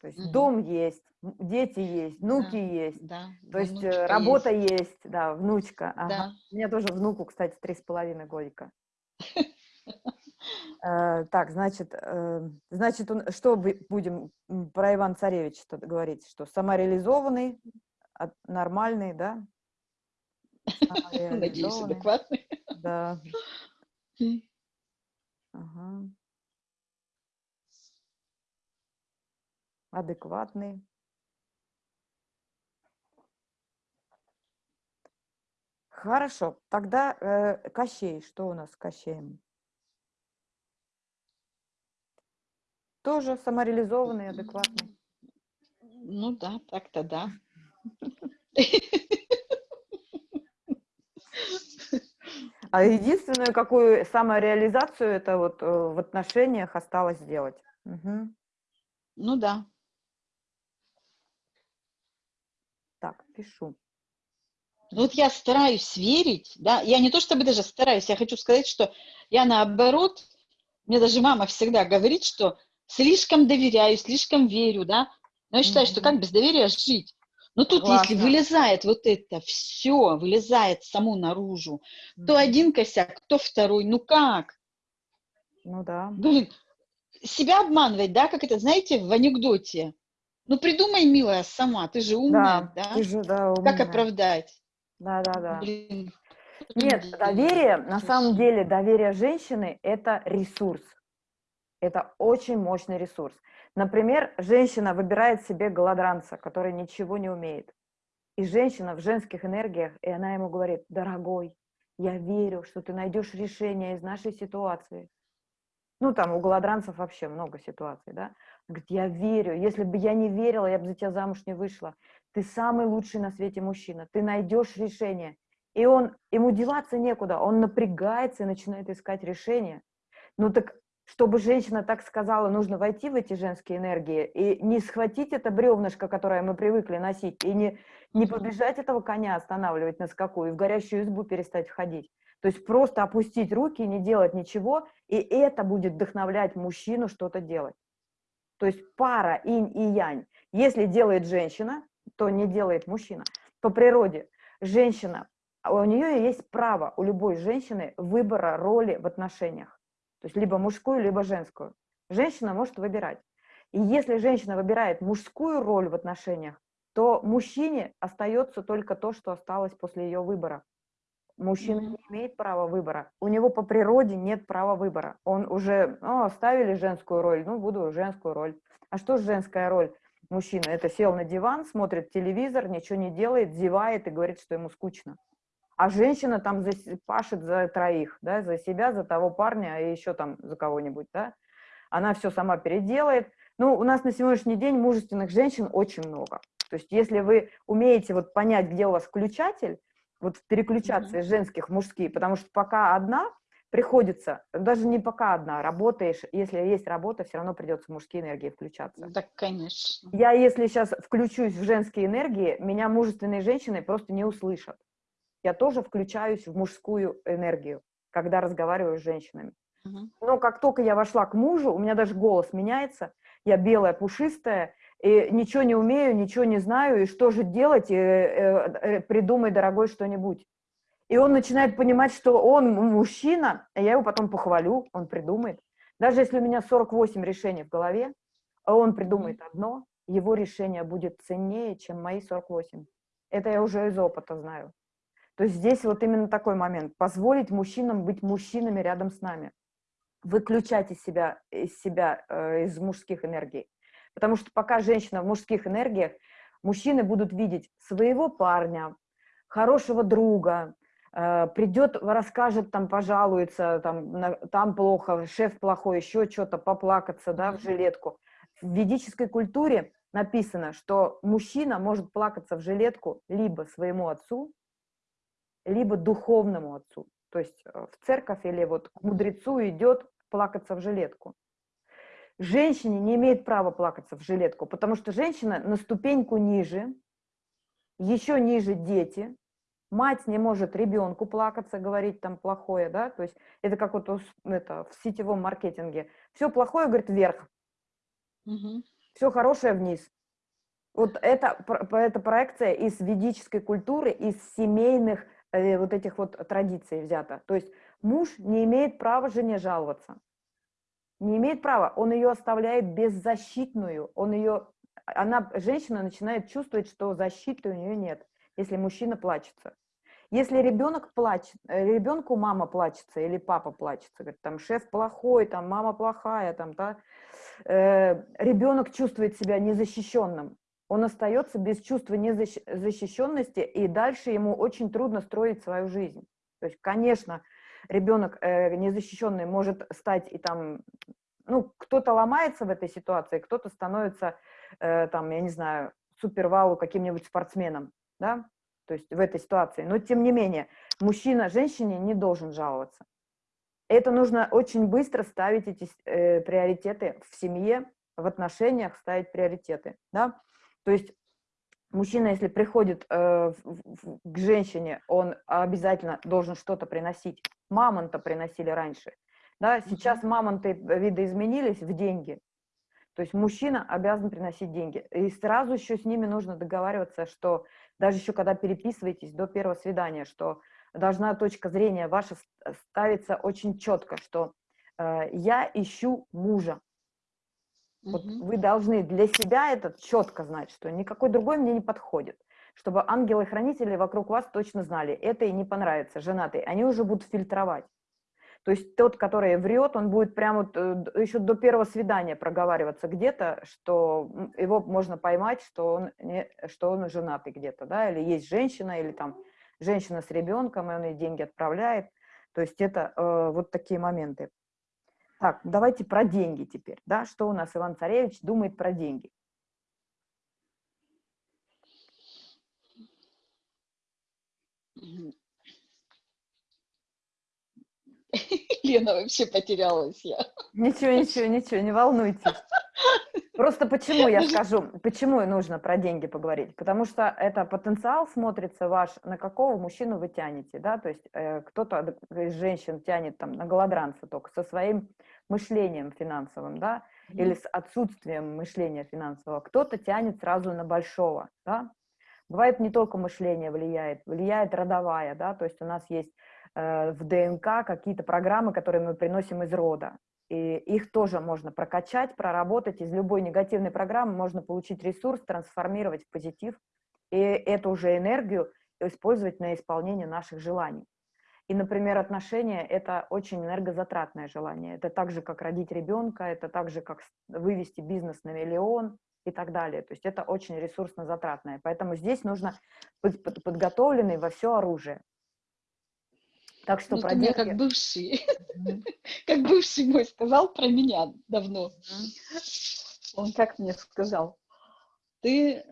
То есть Мгм. дом есть, дети есть, внуки Да, есть, Да. то есть э, работа есть. есть, да, внучка. ага. Да. У меня тоже внуку, кстати, три с половиной годика. <laughs> Э, Так, значит, э, значит, что будем про Ивана Царевича говорить? Что самореализованный, нормальный, да? <laughs> Надеюсь, адекватный. Да. <laughs> Ага. Адекватный. Хорошо, тогда э, Кощей, что у нас с Кощеем? Тоже самореализованный, адекватный. Ну да, так-то да. А единственную какую самореализацию это вот э, в отношениях осталось сделать. Мгм. Ну да. Так, пишу. Ну Вот я стараюсь верить, да, я не то чтобы даже стараюсь, я хочу сказать, что я наоборот, мне даже мама всегда говорит, что слишком доверяю, слишком верю, да, но я считаю, что Мгм. как без доверия жить? Но тут, если Согласна. вылезает вот это все, вылезает само наружу, то один косяк, то второй, ну как? Ну да. Блин, себя обманывать, да, как это, знаете, в анекдоте. Ну придумай, милая, сама, ты же умная, Да, да? ты же, да, Как умная. оправдать? Да, да, да. Блин. Нет, доверие, на самом деле, доверие женщины – это ресурс. Это очень мощный ресурс. Например, женщина выбирает себе голодранца, который ничего не умеет. И женщина в женских энергиях, и она ему говорит, дорогой, я верю, что ты найдешь решение из нашей ситуации. Ну, там у голодранцев вообще много ситуаций, да. Говорит, я верю, если бы я не верила, я бы за тебя замуж не вышла. Ты самый лучший на свете мужчина, ты найдешь решение. И он, ему деваться некуда, он напрягается и начинает искать решение. Ну так, чтобы женщина так сказала, нужно войти в эти женские энергии и не схватить это бревнышко, которое мы привыкли носить, и не, не побежать этого коня останавливать на скаку, и в горящую избу перестать входить. То есть просто опустить руки, не делать ничего, и это будет вдохновлять мужчину что-то делать. То есть пара инь и янь. Если делает женщина, то не делает мужчина. По природе женщина, а у нее есть право, у любой женщины, выбора роли в отношениях. То есть либо мужскую, либо женскую. Женщина может выбирать. И если женщина выбирает мужскую роль в отношениях, то мужчине остается только то, что осталось после ее выбора. Мужчина не имеет права выбора. У него по природе нет права выбора. Он уже, ну, оставили женскую роль, ну, буду женскую роль. А что женская роль мужчины? Это сел на диван, смотрит телевизор, ничего не делает, зевает и говорит, что ему скучно. А женщина там за, пашет за троих, да, за себя, за того парня и еще там за кого-нибудь, да. Она все сама переделает. Ну, у нас на сегодняшний день мужественных женщин очень много. То есть если вы умеете вот понять, где у вас включатель, вот переключаться Мгм. из женских в мужские, потому что пока одна, приходится, даже не пока одна, работаешь, если есть работа, все равно придется в мужские энергии включаться. Да, конечно. Я, если сейчас включусь в женские энергии, меня мужественные женщины просто не услышат. Я тоже включаюсь в мужскую энергию, когда разговариваю с женщинами. Мгм. Но как только я вошла к мужу, у меня даже голос меняется, я белая, пушистая, и ничего не умею, ничего не знаю, и что же делать, и, э, э, придумай, дорогой, что-нибудь. И он начинает понимать, что он мужчина, а я его потом похвалю, он придумает. Даже если у меня 48 решений в голове, а он придумает одно, его решение будет ценнее, чем мои 48. Это я уже из опыта знаю. То есть здесь вот именно такой момент. Позволить мужчинам быть мужчинами рядом с нами. Выключать из себя, из себя, э, из мужских энергий. Потому что пока женщина в мужских энергиях, мужчины будут видеть своего парня, хорошего друга, э, придет, расскажет, там, пожалуется, там, на- там плохо, шеф плохой, еще что-то, поплакаться, да, в жилетку. В ведической культуре написано, что мужчина может плакаться в жилетку либо своему отцу, либо духовному отцу. То есть э, в церковь или вот к мудрецу идет плакаться в жилетку. Женщине не имеет права плакаться в жилетку, потому что женщина на ступеньку ниже, еще ниже дети, мать не может ребенку плакаться, говорить там плохое, да, то есть это как вот это, в сетевом маркетинге. Все плохое, говорит, вверх, угу. все хорошее вниз. Вот это, это проекция из ведической культуры, из семейных э, вот этих вот традиций взята. То есть муж не имеет права жене жаловаться. Не имеет права. Он ее оставляет беззащитную. Он ее, она, женщина начинает чувствовать, что защиты у нее нет, если мужчина плачется. Если ребенок плачет, э, ребенку мама плачется или папа плачется, говорит, там шеф плохой, там мама плохая, там, да, э, ребенок чувствует себя незащищенным он остается без чувства незащищенности, и дальше ему очень трудно строить свою жизнь. То есть, конечно, ребенок э, незащищенный может стать и там, ну, кто-то ломается в этой ситуации, кто-то становится, э, там, я не знаю, супервау каким-нибудь спортсменом, да, то есть в этой ситуации. Но, тем не менее, мужчина женщине не должен жаловаться. Это нужно очень быстро ставить эти э, приоритеты в семье, в отношениях ставить приоритеты, да. То есть мужчина, если приходит э, в, к женщине, он обязательно должен что-то приносить. Мамонта приносили раньше. Да? Сейчас мамонты видоизменились в деньги. То есть мужчина обязан приносить деньги. И сразу еще с ними нужно договариваться, что даже еще когда переписываетесь до первого свидания, что должна точка зрения ваша ставиться очень четко, что э, я ищу мужа, вот вы должны для себя это четко знать, что никакой другой мне не подходит. Чтобы ангелы-хранители вокруг вас точно знали, это и не понравится, женатый. Они уже будут фильтровать. То есть тот, который врет, он будет прямо э, еще до первого свидания проговариваться где-то, что его можно поймать, что он, не, что он женатый где-то, да, или есть женщина, или там женщина с ребенком, и он ей деньги отправляет. То есть это э, вот такие моменты. Так, давайте про деньги теперь. Да? Что у нас Иван Царевич думает про деньги? <laughs> Лена, вообще потерялась я. Ничего, ничего, ничего, не волнуйтесь. Просто почему я скажу, почему нужно про деньги поговорить? Потому что это потенциал смотрится ваш, на какого мужчину вы тянете, да, то есть э, кто-то из женщин тянет там на голодранца только со своим мышлением финансовым, да, или с отсутствием мышления финансового, кто-то тянет сразу на большого, да. Бывает не только мышление влияет, влияет родовая, да, то есть у нас есть э, в ДНК какие-то программы, которые мы приносим из рода, и их тоже можно прокачать, проработать. Из любой негативной программы можно получить ресурс, трансформировать в позитив, и эту уже энергию использовать на исполнение наших желаний. И, например, отношения – это очень энергозатратное желание. Это так же, как родить ребенка, это так же, как вывести бизнес на миллион и так далее. То есть это очень ресурсно затратное. Поэтому здесь нужно быть подготовленный во все оружие. Так что ну, про деньги... как бывший, <laughs> как бывший мой сказал про меня давно. Он как мне сказал, ты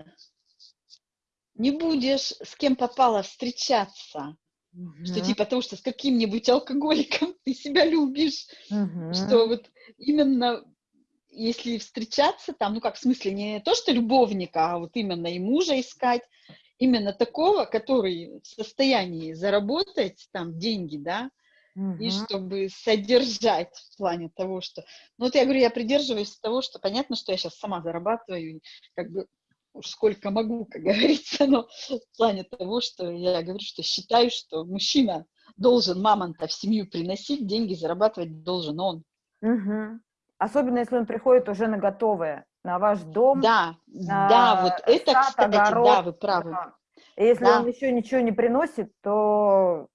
не будешь с кем попало встречаться, что типа того, что с каким-нибудь алкоголиком ты себя любишь, что вот именно если встречаться там, ну как в смысле не то, что любовника, а вот именно и мужа искать, именно такого, который в состоянии заработать там деньги, да, угу. и чтобы содержать в плане того, что... Ну вот я говорю, я придерживаюсь того, что понятно, что я сейчас сама зарабатываю, как бы уж сколько могу, как <laughs> говорится, но в плане того, что я говорю, что считаю, что мужчина должен мамонта в семью приносить, деньги зарабатывать должен он. Угу. Особенно, если он приходит уже на готовое, на ваш дом. Да, на да, вот это, сад, кстати, огород, да, вы правы. Да. И если да. он еще ничего не приносит, то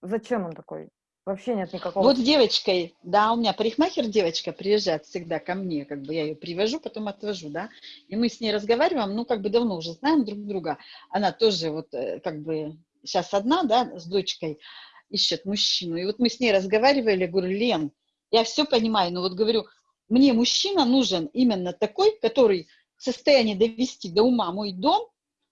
зачем он такой? Вообще нет никакого... Вот с девочкой, да, у меня парикмахер девочка приезжает всегда ко мне, как бы я ее привожу, потом отвожу, да, и мы с ней разговариваем, ну, как бы давно уже знаем друг друга. Она тоже вот э, как бы сейчас одна, да, с дочкой ищет мужчину. И вот мы с ней разговаривали, говорю, Лен, я все понимаю, но вот говорю, мне мужчина нужен именно такой, который в состоянии довести до ума мой дом,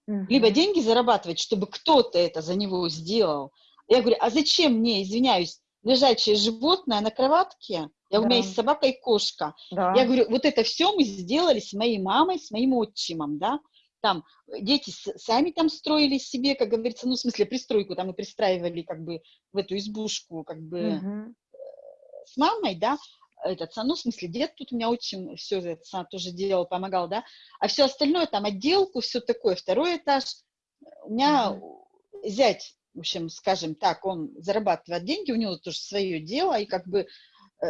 угу. либо деньги зарабатывать, чтобы кто-то это за него сделал. Я говорю, а зачем мне, извиняюсь, лежачее животное на кроватке, Я, да. У меня есть собака и кошка. Да. Я говорю, вот это все мы сделали с моей мамой, с моим отчимом, да. Там дети сами там строили себе, как говорится, ну, в смысле, пристройку там и пристраивали как бы в эту избушку, как бы угу. с мамой, да, этот, ну, в смысле, дед тут у меня очень все это тоже делал, помогал, да, а все остальное, там, отделку, все такое, второй этаж, у меня mm зять, в общем, скажем так, он зарабатывает деньги, у него тоже свое дело, и как бы, э,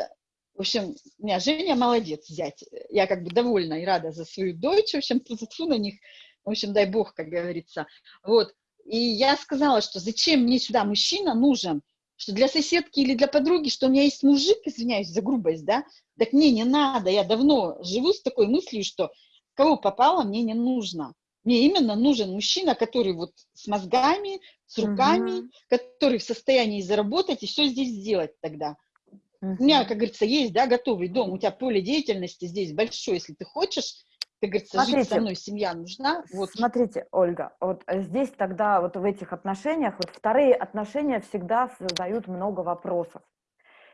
в общем, у меня Женя молодец, зять, я как бы довольна и рада за свою дочь, в общем, тьфу на них, в общем, дай бог, как говорится, вот, и я сказала, что зачем мне сюда мужчина нужен, что для соседки или для подруги, что у меня есть мужик, извиняюсь за грубость, да, так мне не надо, я давно живу с такой мыслью, что кого попало, мне не нужно. Мне именно нужен мужчина, который вот с мозгами, с руками, угу. который в состоянии заработать и все здесь сделать тогда. Угу. У меня, как говорится, есть, да, готовый дом, у тебя поле деятельности здесь большое, если ты хочешь, как говорится, смотрите, жить со мной, семья нужна. Вот. Смотрите, Ольга, вот здесь тогда вот в этих отношениях, вот вторые отношения всегда создают много вопросов.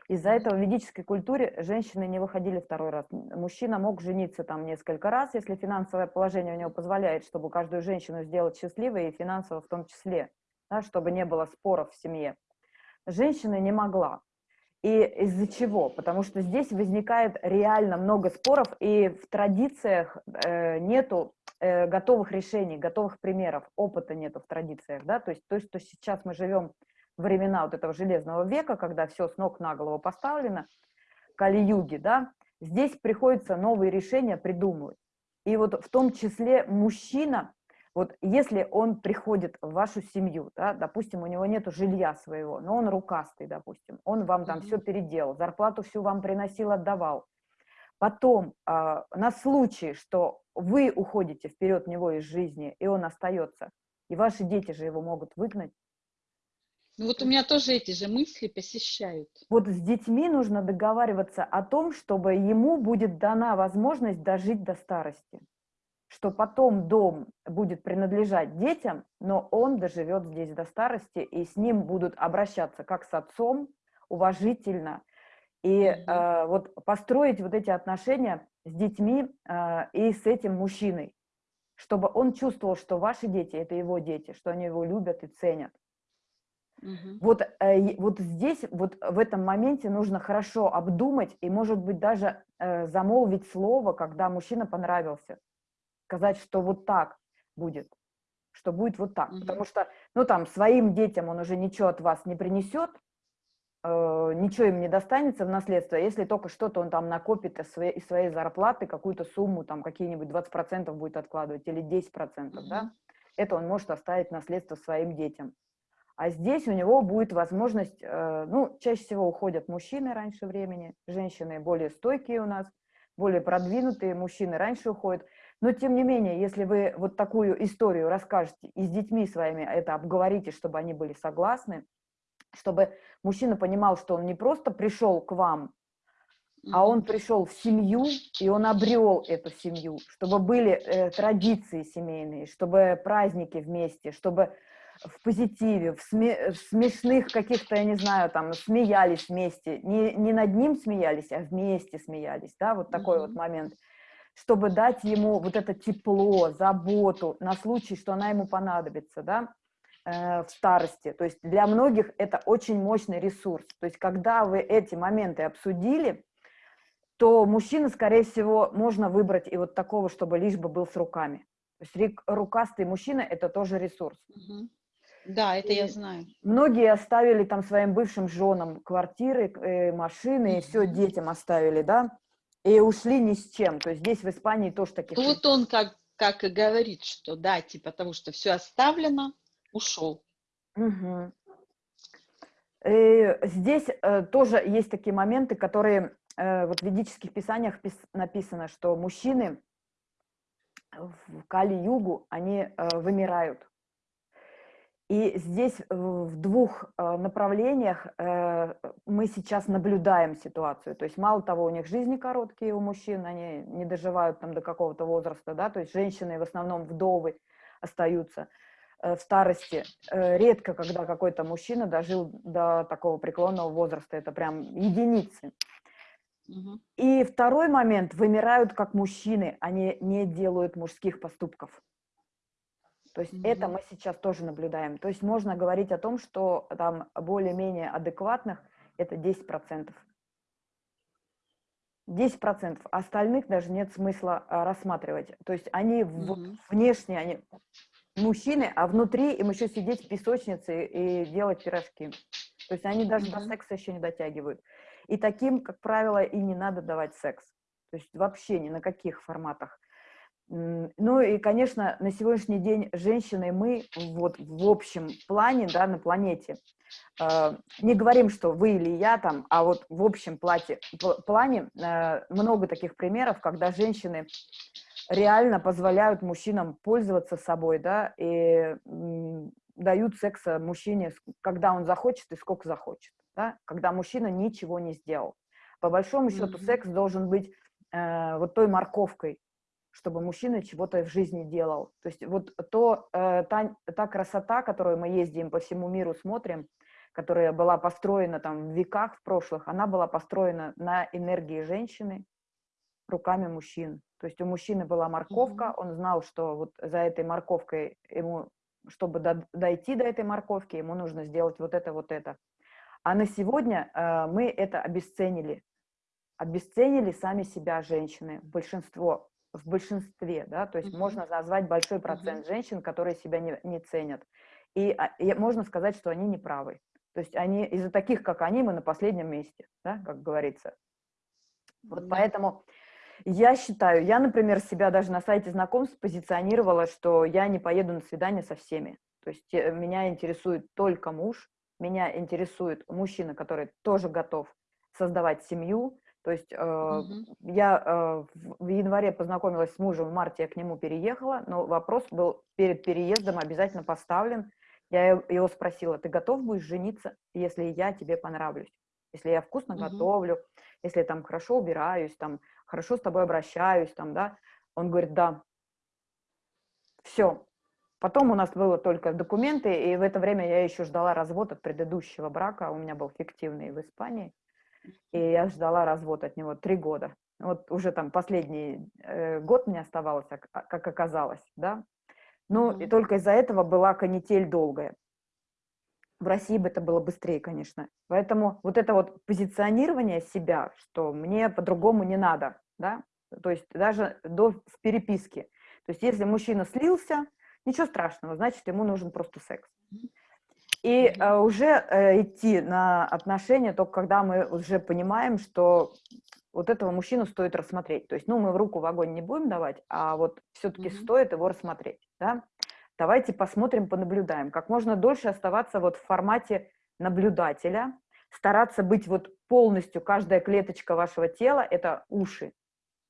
Из-за этого в ведической культуре женщины не выходили второй раз. Мужчина мог жениться там несколько раз, если финансовое положение у него позволяет, чтобы каждую женщину сделать счастливой, и финансово в том числе, да, чтобы не было споров в семье. Женщина не могла. И из-за чего? Потому что здесь возникает реально много споров, и в традициях э, нету э, готовых решений, готовых примеров, опыта нету в традициях, да, то есть то, что сейчас мы живем времена вот этого железного века, когда все с ног на голову поставлено, кали-юги, да, здесь приходится новые решения придумывать. И вот в том числе мужчина вот если он приходит в вашу семью, да, допустим, у него нет жилья своего, но он рукастый, допустим, он вам там mm -hmm. все переделал, зарплату всю вам приносил, отдавал. Потом, э, на случай, что вы уходите вперед него из жизни, и он остается, и ваши дети же его могут выгнать. Ну вот у меня тоже эти же мысли посещают. Вот с детьми нужно договариваться о том, чтобы ему будет дана возможность дожить до старости что потом дом будет принадлежать детям, но он доживет здесь до старости, и с ним будут обращаться как с отцом, уважительно. И э, вот построить вот эти отношения с детьми э, и с этим мужчиной, чтобы он чувствовал, что ваши дети – это его дети, что они его любят и ценят. Угу. Вот, э, вот здесь, вот в этом моменте нужно хорошо обдумать и, может быть, даже э, замолвить слово, когда мужчина понравился сказать, что вот так будет, что будет вот так. -hmm. Потому что, ну, там, своим детям он уже ничего от вас не принесет, э, ничего им не достанется в наследство, если только что-то он там накопит из своей, из своей зарплаты, какую-то сумму, там, какие-нибудь 20% будет откладывать или 10%, mm -hmm. да, это он может оставить наследство своим детям. А здесь у него будет возможность, э, ну, чаще всего уходят мужчины раньше времени, женщины более стойкие у нас, более продвинутые, мужчины раньше уходят. Но, тем не менее, если вы вот такую историю расскажете и с детьми своими это обговорите, чтобы они были согласны, чтобы мужчина понимал, что он не просто пришел к вам, а он пришел в семью, и он обрел эту семью, чтобы были э, традиции семейные, чтобы праздники вместе, чтобы в позитиве, в, сме в смешных каких-то, я не знаю, там, смеялись вместе, не, не над ним смеялись, а вместе смеялись, да, вот такой mm -hmm. вот момент чтобы дать ему вот это тепло, заботу на случай, что она ему понадобится, да, э, в старости. То есть для многих это очень мощный ресурс. То есть когда вы эти моменты обсудили, то мужчина, скорее всего, можно выбрать и вот такого, чтобы лишь бы был с руками. То есть рукастый мужчина – это тоже ресурс. Угу. Да, это и я знаю. Многие оставили там своим бывшим женам квартиры, э, машины, и все детям оставили, да и ушли ни с чем. То есть здесь в Испании тоже таких... Вот он как, как и говорит, что да, типа того, что все оставлено, ушел. Угу. И здесь э, тоже есть такие моменты, которые э, вот в ведических писаниях пис написано, что мужчины в Кали-Югу, они э, вымирают. И здесь в двух э, направлениях э, мы сейчас наблюдаем ситуацию. То есть мало того, у них жизни короткие у мужчин, они не доживают там до какого-то возраста, да, то есть женщины в основном вдовы остаются э, в старости. Редко, когда какой-то мужчина дожил до такого преклонного возраста, это прям единицы. И второй момент, вымирают как мужчины, они не делают мужских поступков. То есть это Мгм. мы сейчас тоже наблюдаем. То есть можно говорить о том, что там более-менее адекватных это 10%. 10%. Остальных даже нет смысла а, рассматривать. То есть они вот Мгм. внешне, они мужчины, а внутри им еще сидеть в песочнице и делать пирожки. То есть они даже до Мгм. секса еще не дотягивают. И таким, как правило, и не надо давать секс. То есть вообще ни на каких форматах. Ну и, конечно, на сегодняшний день женщины мы вот в общем плане, да, на планете, э, не говорим, что вы или я там, а вот в общем плате, пл- плане э, много таких примеров, когда женщины реально позволяют мужчинам пользоваться собой, да, и дают секса мужчине, когда он захочет и сколько захочет, да, когда мужчина ничего не сделал. По большому счету Мгм. секс должен быть э, вот той морковкой, чтобы мужчина чего-то в жизни делал. То есть вот то, э, та, та красота, которую мы ездим по всему миру, смотрим, которая была построена там в веках в прошлых, она была построена на энергии женщины руками мужчин. То есть у мужчины была морковка, он знал, что вот за этой морковкой ему, чтобы до- дойти до этой морковки, ему нужно сделать вот это, вот это. А на сегодня э, мы это обесценили. Обесценили сами себя женщины, большинство, в большинстве, да, то есть Мгм. можно назвать большой процент женщин, которые себя не, не ценят. И, а, и можно сказать, что они не правы. То есть они, из-за таких, как они, мы на последнем месте, да, как говорится. Вот Да. поэтому я считаю, я, например, себя даже на сайте знакомств позиционировала, что я не поеду на свидание со всеми. То есть э, меня интересует только муж, меня интересует мужчина, который тоже готов создавать семью. То есть э, Мгм. я э, в январе познакомилась с мужем, в марте я к нему переехала, но вопрос был перед переездом обязательно поставлен. Я его спросила, ты готов будешь жениться, если я тебе понравлюсь? Если я вкусно Мгм. готовлю, если я там хорошо убираюсь, там хорошо с тобой обращаюсь, там, да. Он говорит, да. Все. Потом у нас было только документы, и в это время я еще ждала развод от предыдущего брака. У меня был фиктивный в Испании, и я ждала развод от него три года. Вот уже там последний э, год мне оставалось, как, а- как оказалось, да. Ну, и Мгм. только из-за этого была канитель долгая. В России бы это было быстрее, конечно. Поэтому вот это вот позиционирование себя, что мне по-другому не надо, да, то есть даже до, в переписке. То есть если мужчина слился, ничего страшного, значит, ему нужен просто секс. И э, уже э, идти на отношения только когда мы уже понимаем, что вот этого мужчину стоит рассмотреть. То есть, ну, мы в руку в огонь не будем давать, а вот все-таки Мгм. стоит его рассмотреть, да. Давайте посмотрим, понаблюдаем. Как можно дольше оставаться вот в формате наблюдателя, стараться быть вот полностью, каждая клеточка вашего тела – это уши,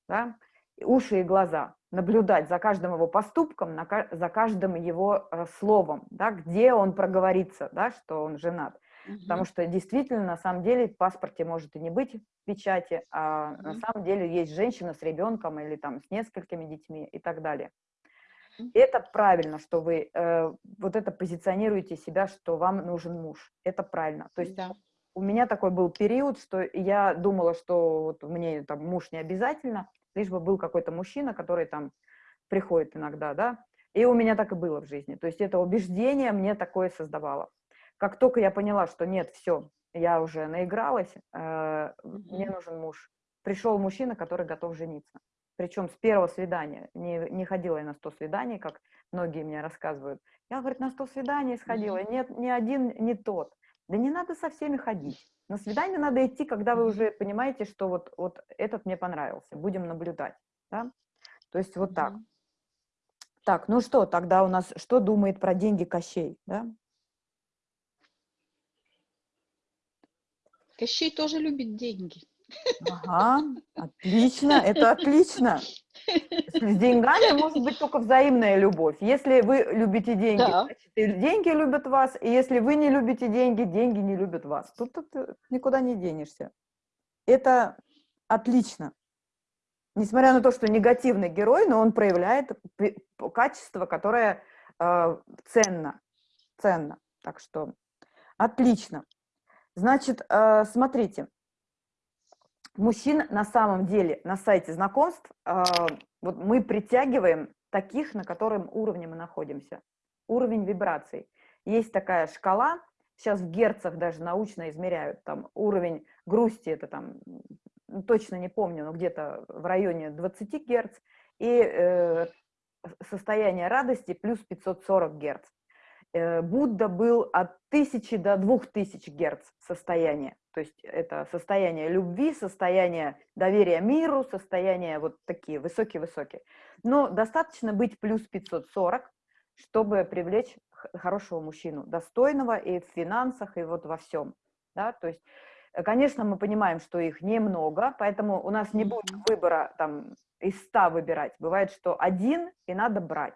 да, уши и глаза, наблюдать за каждым его поступком, за каждым его э, словом, да, где он проговорится, да, что он женат. Потому что действительно, на самом деле, в паспорте может и не быть печати, а на самом деле есть женщина с ребенком или там с несколькими детьми и так далее. И это правильно, что вы э, вот это позиционируете себя, что вам нужен муж. Это правильно. То есть Да. у меня такой был период, что я думала, что вот мне там муж не обязательно, лишь бы был какой-то мужчина, который там приходит иногда, да. И у меня так и было в жизни. То есть это убеждение мне такое создавало. Как только я поняла, что нет, все, я уже наигралась, э, мне Мгм. нужен муж. Пришел мужчина, который готов жениться. Причем с первого свидания. Не, не ходила я на 100 свиданий, как многие мне рассказывают. Я, говорит, на 100 свиданий сходила. Нет, ни один не тот. Да не надо со всеми ходить. На свидание надо идти, когда вы уже понимаете, что вот, вот этот мне понравился. Будем наблюдать. Да? То есть вот так. Так, ну что, тогда у нас, что думает про деньги Кощей, да? Кощей тоже любит деньги. Ага, отлично, это отлично. С деньгами может быть только взаимная любовь. Если вы любите деньги, Да. значит, деньги любят вас, и если вы не любите деньги, деньги не любят вас. Тут, тут э, никуда не денешься. Это отлично. Несмотря на то, что негативный герой, но он проявляет качество, которое э, ценно. Ценно. Так что отлично. Значит, э, смотрите, мужчин на самом деле на сайте знакомств э, вот мы притягиваем таких, на котором уровне мы находимся. Уровень вибраций. Есть такая шкала, сейчас в герцах даже научно измеряют, там уровень грусти, это там, точно не помню, но где-то в районе 20 герц, и э, состояние радости плюс 540 герц. Э, Будда был от 1000 до 2000 герц состояния. То есть это состояние любви, состояние доверия миру, состояние вот такие высокие-высокие. Но достаточно быть плюс 540, чтобы привлечь хорошего мужчину, достойного и в финансах, и вот во всем. Да? То есть, э, конечно, мы понимаем, что их немного, поэтому у нас не будет выбора там из 100 выбирать. Бывает, что один, и надо брать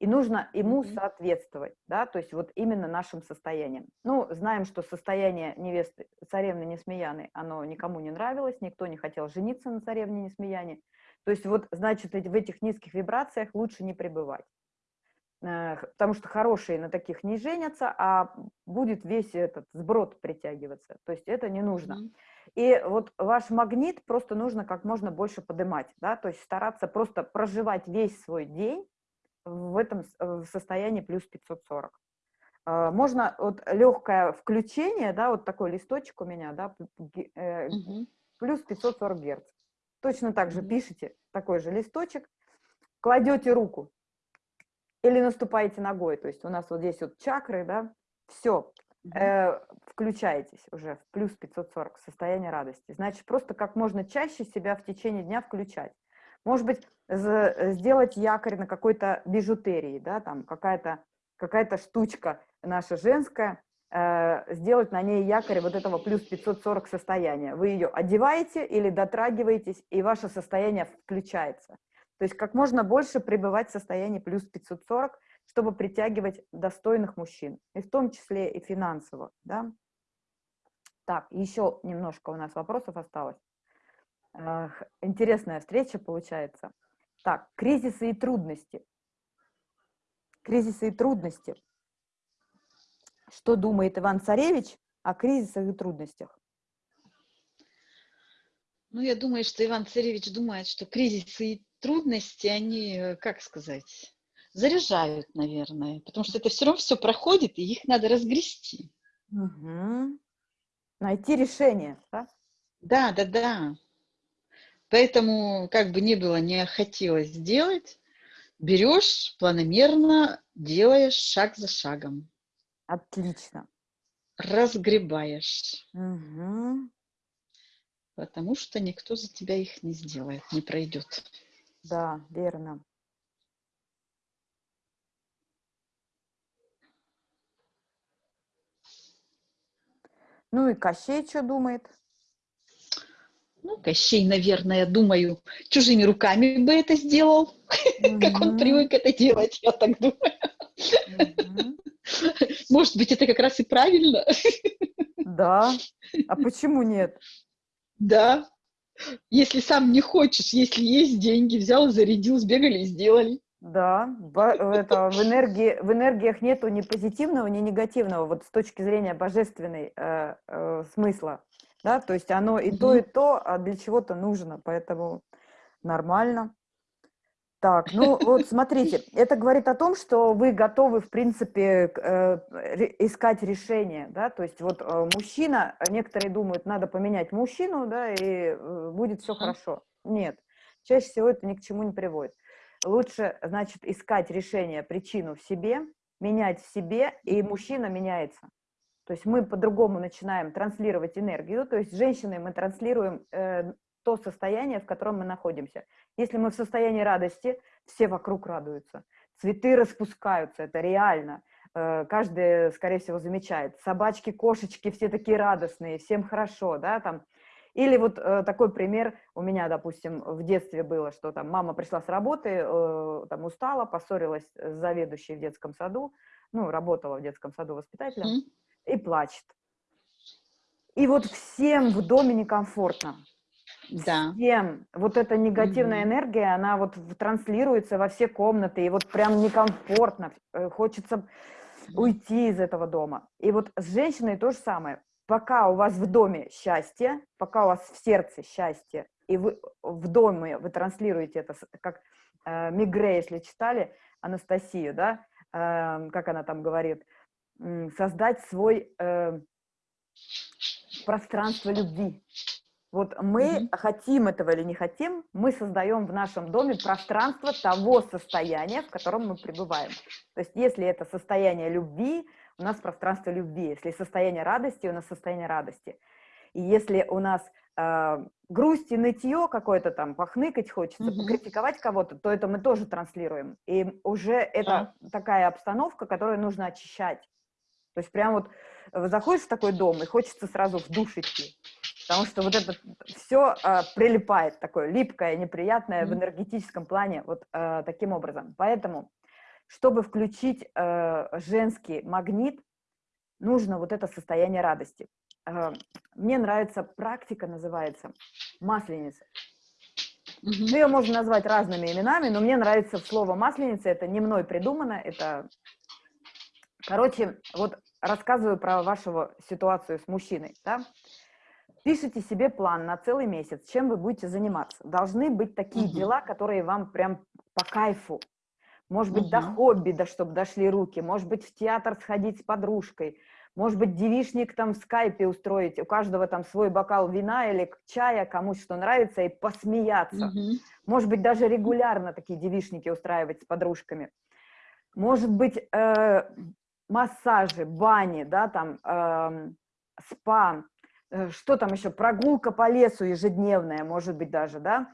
и нужно ему соответствовать, да, то есть вот именно нашим состоянием. Ну, знаем, что состояние невесты царевны Несмеяны, оно никому не нравилось, никто не хотел жениться на царевне Несмеяне, то есть вот, значит, в этих низких вибрациях лучше не пребывать, э, потому что хорошие на таких не женятся, а будет весь этот сброд притягиваться, то есть это не нужно. И вот ваш магнит просто нужно как можно больше поднимать, да, то есть стараться просто проживать весь свой день в этом э, состоянии плюс 540. А, можно вот легкое включение, да, вот такой листочек у меня, да, угу. плюс 540 герц. Точно так же пишите такой же листочек, кладете руку или наступаете ногой, то есть у нас вот здесь вот чакры, да, все, угу. э, включаетесь уже в плюс 540, состояние радости. Значит, просто как можно чаще себя в течение дня включать. Может быть, сделать якорь на какой-то бижутерии, да, там какая-то какая, -то, штучка наша женская, э, сделать на ней якорь вот этого плюс 540 состояния. Вы ее одеваете или дотрагиваетесь, и ваше состояние включается. То есть как можно больше пребывать в состоянии плюс 540, чтобы притягивать достойных мужчин, и в том числе и финансово. Да? Так, еще немножко у нас вопросов осталось. Интересная встреча получается. Так, кризисы и трудности. Кризисы и трудности. Что думает Иван Царевич о кризисах и трудностях? Ну, я думаю, что Иван Царевич думает, что кризисы и трудности, они, э, как сказать, заряжают, наверное, потому что это все равно все проходит, и их надо разгрести. Угу. Найти решение, да? Да, да, да. Поэтому, как бы ни было, не хотелось сделать, берешь планомерно, делаешь шаг за шагом. Отлично. Разгребаешь. Угу. Потому что никто за тебя их не сделает, не пройдет. Да, верно. Ну и Кощей что думает? Ну, Кощей, наверное, думаю, чужими руками бы это сделал, <laughs> как он привык это делать, я так думаю. Может быть, это как раз и правильно. Да. А почему нет? Да. Если сам не хочешь, если есть деньги, взял, зарядил, сбегали и сделали. Да, это, в, энергии, в энергиях нету ни позитивного, ни негативного, вот с точки зрения божественной э, э, смысла да, то есть оно и то, и то а для чего-то нужно, поэтому нормально. Так, ну вот смотрите, <laughs> это говорит о том, что вы готовы, в принципе, э, искать решение, да, то есть вот э, мужчина, некоторые думают, надо поменять мужчину, да, и э, будет все хорошо. Нет, чаще всего это ни к чему не приводит. Лучше, значит, искать решение, причину в себе, менять в себе, и мужчина меняется. То есть мы по-другому начинаем транслировать энергию, то есть женщины мы транслируем э, то состояние, в котором мы находимся. Если мы в состоянии радости, все вокруг радуются. Цветы распускаются, это реально. Э, каждый, скорее всего, замечает. Собачки, кошечки, все такие радостные, всем хорошо, да, там. Или вот э, такой пример у меня, допустим, в детстве было, что там мама пришла с работы, э, там устала, поссорилась с заведующей в детском саду, ну, работала в детском саду воспитателем. Mm -hmm и плачет. И вот всем в доме некомфортно. Да. Всем. Вот эта негативная угу. энергия, она вот транслируется во все комнаты, и вот прям некомфортно. Э, хочется уйти из этого дома. И вот с женщиной то же самое. пока у вас в доме счастье, пока у вас в сердце счастье, и вы в доме вы транслируете это, как э, Мигре, если читали, Анастасию, да, э, как она там говорит, создать свой э, пространство любви. Вот мы mm -hmm. хотим этого или не хотим, мы создаем в нашем доме пространство того состояния, в котором мы пребываем. То есть если это состояние любви, у нас пространство любви. Если состояние радости, у нас состояние радости. И если у нас э, грусть и нытье какое-то там, похныкать хочется, mm -hmm. покритиковать кого-то, то это мы тоже транслируем. И уже это yeah. такая обстановка, которую нужно очищать. То есть прям вот э, заходишь в такой дом, и хочется сразу в душ идти. Потому что вот это все э, прилипает, такое липкое, неприятное mm -hmm. в энергетическом плане, вот э, таким образом. Поэтому, чтобы включить э, женский магнит, нужно вот это состояние радости. Э, мне нравится практика, называется масленица. Mm -hmm. Ее можно назвать разными именами, но мне нравится слово масленица, это не мной придумано, это Короче, вот рассказываю про вашу ситуацию с мужчиной, да? Пишите себе план на целый месяц, чем вы будете заниматься. Должны быть такие угу. дела, которые вам прям по кайфу. Может быть, угу. до хобби, да, чтобы дошли руки. Может быть, в театр сходить с подружкой. Может быть, девишник там в скайпе устроить. У каждого там свой бокал вина или чая, кому что нравится, и посмеяться. Угу. Может быть, даже регулярно такие девишники устраивать с подружками. Может быть, э, массажи, бани, да, там, э, спа, что там еще, прогулка по лесу ежедневная, может быть, даже, да,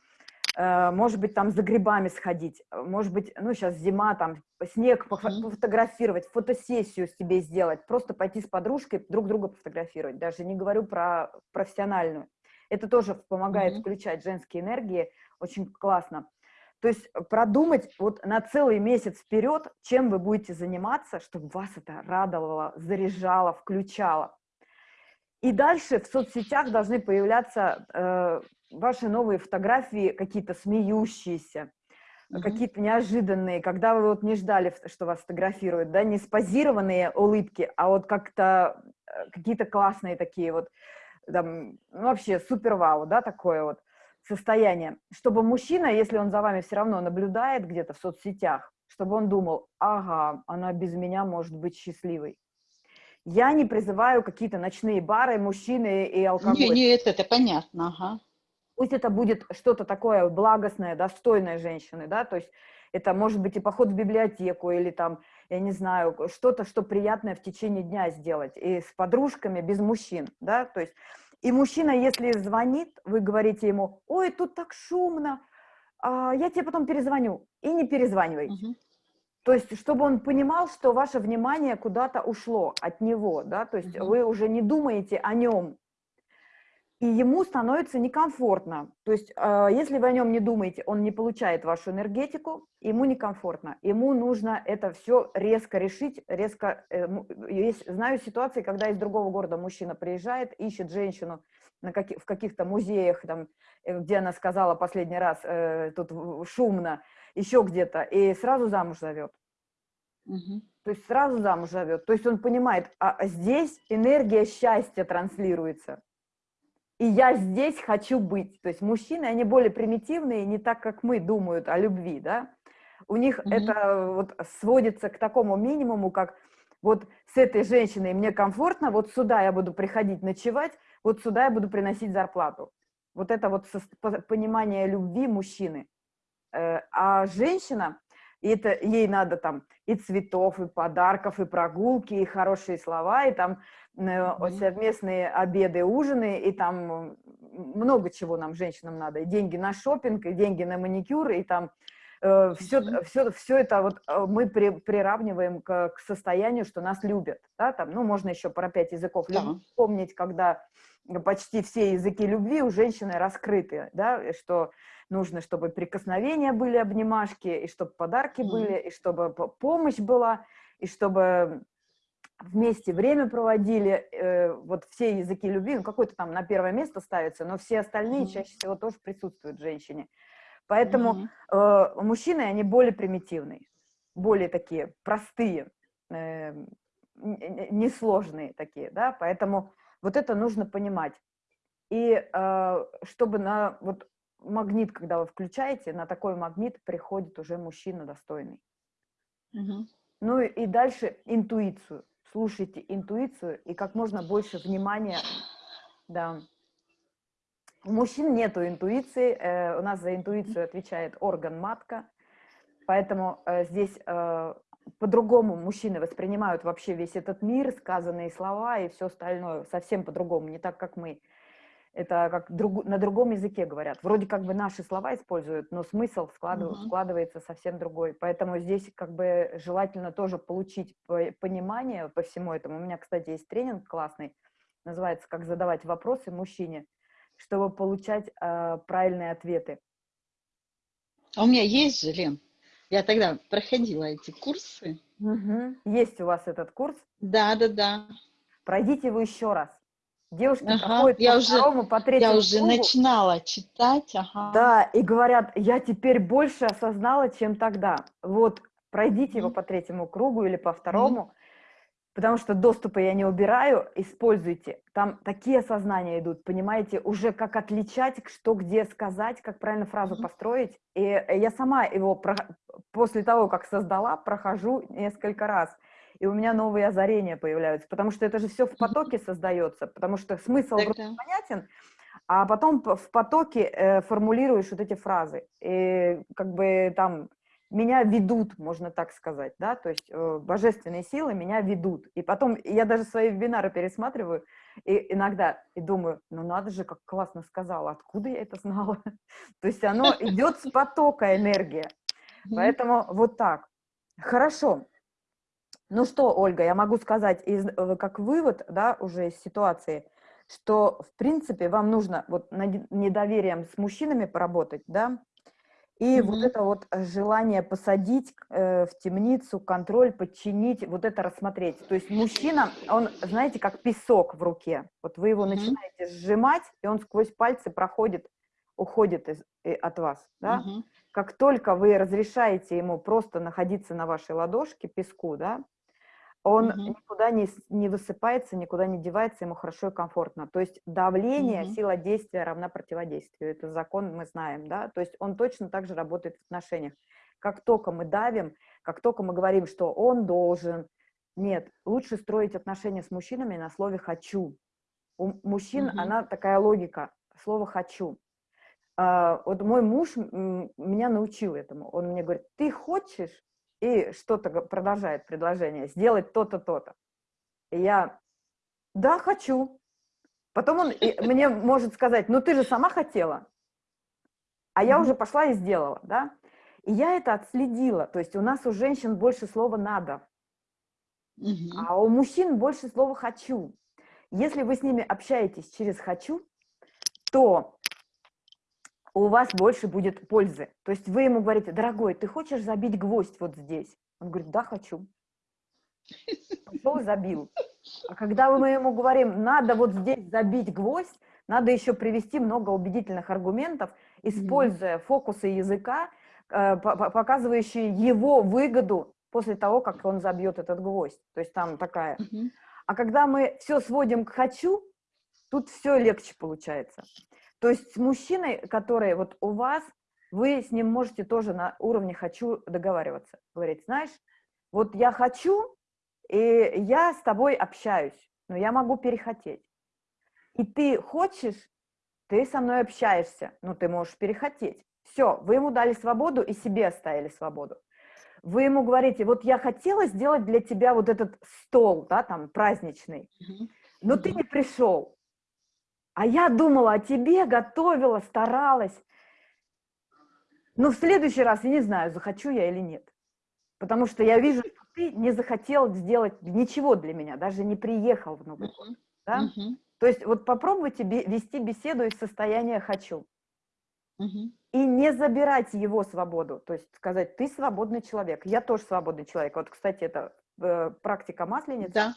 э, может быть, там за грибами сходить, может быть, ну, сейчас зима, там, снег пофотографировать, фотосессию себе сделать, просто пойти с подружкой друг друга пофотографировать, даже не говорю про профессиональную. Это тоже помогает mm -hmm. включать женские энергии, очень классно. То есть э, продумать вот на целый месяц вперед, чем вы будете заниматься, чтобы вас это радовало, заряжало, включало. И дальше в соцсетях должны появляться э, ваши новые фотографии, какие-то смеющиеся, mm -hmm. какие-то неожиданные, когда вы вот не ждали, что вас фотографируют, да, не спозированные улыбки, а вот как-то э, какие-то классные такие вот, там, ну, вообще супер-вау, да, такое вот состояние, чтобы мужчина, если он за вами все равно наблюдает где-то в соцсетях, чтобы он думал, ага, она без меня может быть счастливой. Я не призываю какие-то ночные бары, мужчины и алкоголь. Не, не, это, это понятно, ага. Пусть это будет что-то такое благостное, достойное женщины, да, то есть это может быть и поход в библиотеку, или там, я не знаю, что-то, что приятное в течение дня сделать, и с подружками, без мужчин, да, то есть и мужчина, если звонит, вы говорите ему, ой, тут так шумно, а, я тебе потом перезвоню. И не перезванивайте. Угу. То есть, чтобы он понимал, что ваше внимание куда-то ушло от него, да, то есть угу. вы уже не думаете о нем, и ему становится некомфортно. То есть, э, если вы о нем не думаете, он не получает вашу энергетику, ему некомфортно. Ему нужно это все резко решить, резко... Э, есть, знаю ситуации, когда из другого города мужчина приезжает, ищет женщину на каких, в каких-то музеях, там, э, где она сказала последний раз, э, тут шумно, еще где-то, и сразу замуж зовет. Угу. То есть сразу замуж зовет. То есть он понимает, а здесь энергия счастья транслируется и я здесь хочу быть. То есть мужчины, они более примитивные, не так, как мы думают о любви, да. У них mm -hmm. это вот сводится к такому минимуму, как вот с этой женщиной мне комфортно, вот сюда я буду приходить ночевать, вот сюда я буду приносить зарплату. Вот это вот понимание любви мужчины. Э, а женщина, и это ей надо там и цветов, и подарков, и прогулки, и хорошие слова, и там mm-hmm. совместные обеды, ужины, и там много чего нам, женщинам, надо. И деньги на шопинг, и деньги на маникюр, и там э, все, все, все это вот э, мы при, приравниваем к, к состоянию, что нас любят. Да? Там, ну, можно еще про пять языков yeah. помнить, когда почти все языки любви у женщины раскрыты, да, и что нужно, чтобы прикосновения были, обнимашки, и чтобы подарки mm. были, и чтобы помощь была, и чтобы вместе время проводили, э, вот все языки любви, ну, какой-то там на первое место ставится, но все остальные mm. чаще всего тоже присутствуют в женщине. Поэтому э, мужчины, они более примитивные, более такие простые, э, несложные такие, да, поэтому Вот это нужно понимать. И э, чтобы на вот магнит, когда вы включаете, на такой магнит приходит уже мужчина достойный. Угу. Ну и дальше интуицию. Слушайте интуицию и как можно больше внимания. Да. У мужчин нету интуиции. Э, у нас за интуицию отвечает орган матка. Поэтому э, здесь э, по-другому мужчины воспринимают вообще весь этот мир, сказанные слова и все остальное совсем по-другому, не так, как мы. Это как друг, на другом языке говорят. Вроде как бы наши слова используют, но смысл складыв, uh-huh. складывается совсем другой. Поэтому здесь как бы желательно тоже получить понимание по всему этому. У меня, кстати, есть тренинг классный, называется «Как задавать вопросы мужчине», чтобы получать э, правильные ответы. А у меня есть же, Лен, я тогда проходила эти курсы. Угу. Есть у вас этот курс? Да, да, да. Пройдите его еще раз. Девушки ага, проходят я по уже, второму, по третьему Я уже кругу. начинала читать, ага. Да, и говорят, я теперь больше осознала, чем тогда. Вот, пройдите mm. его по третьему кругу или по второму, mm. Потому что доступа я не убираю, используйте. Там такие осознания идут, понимаете, уже как отличать, что где сказать, как правильно фразу mm. построить. И я сама его про... после того, как создала, прохожу несколько раз – и у меня новые озарения появляются, потому что это же все в потоке создается, потому что смысл так, понятен, а потом в потоке э, формулируешь вот эти фразы, и как бы там меня ведут, можно так сказать, да, то есть э, божественные силы меня ведут, и потом я даже свои вебинары пересматриваю, и иногда и думаю, ну надо же, как классно сказала, откуда я это знала, <laughs> то есть оно идет с потока энергия, поэтому вот так. Хорошо, ну что, Ольга, я могу сказать из, э, как вывод, да, уже из ситуации, что, в принципе, вам нужно вот над недоверием с мужчинами поработать, да, и mm -hmm. вот это вот желание посадить э, в темницу, контроль, подчинить, вот это рассмотреть. То есть мужчина, он, знаете, как песок в руке. Вот вы его mm -hmm. начинаете сжимать, и он сквозь пальцы проходит, уходит из, и, от вас, да. Mm -hmm. Как только вы разрешаете ему просто находиться на вашей ладошке, песку, да, он угу. никуда не, не высыпается, никуда не девается, ему хорошо и комфортно. То есть давление, угу. сила действия равна противодействию. Это закон мы знаем, да? То есть он точно так же работает в отношениях. Как только мы давим, как только мы говорим, что он должен, нет, лучше строить отношения с мужчинами на слове «хочу». У мужчин угу. она такая логика, слово «хочу». А, вот мой муж меня научил этому. Он мне говорит, ты хочешь, и что-то продолжает предложение, сделать то-то, то-то. И я, да, хочу. Потом он <laughs> мне может сказать, ну ты же сама хотела. А я уже пошла и сделала, да. И я это отследила. То есть у нас у женщин больше слова «надо», а у мужчин больше слова «хочу». Если вы с ними общаетесь через «хочу», то у вас больше будет пользы. То есть вы ему говорите, дорогой, ты хочешь забить гвоздь вот здесь? Он говорит, да, хочу. Пошел забил. А когда мы ему говорим, надо вот здесь забить гвоздь, надо еще привести много убедительных аргументов, используя фокусы языка, э, показывающие его выгоду после того, как он забьет этот гвоздь. То есть там такая. А когда мы все сводим к «хочу», тут все легче получается. То есть с мужчиной, который вот у вас, вы с ним можете тоже на уровне «хочу» договариваться. Говорить, знаешь, вот я хочу, и я с тобой общаюсь, но я могу перехотеть. И ты хочешь, ты со мной общаешься, но ты можешь перехотеть. Все, вы ему дали свободу и себе оставили свободу. Вы ему говорите, вот я хотела сделать для тебя вот этот стол, да, там, праздничный, но ты не пришел. А я думала о тебе, готовила, старалась. Но в следующий раз я не знаю, захочу я или нет. Потому что я вижу, что ты не захотел сделать ничего для меня, даже не приехал в Новый год. Да? То есть вот попробуйте вести беседу из состояния «хочу». И не забирать его свободу, то есть сказать, ты свободный человек, я тоже свободный человек. Вот, кстати, это э, практика масленицы. Да.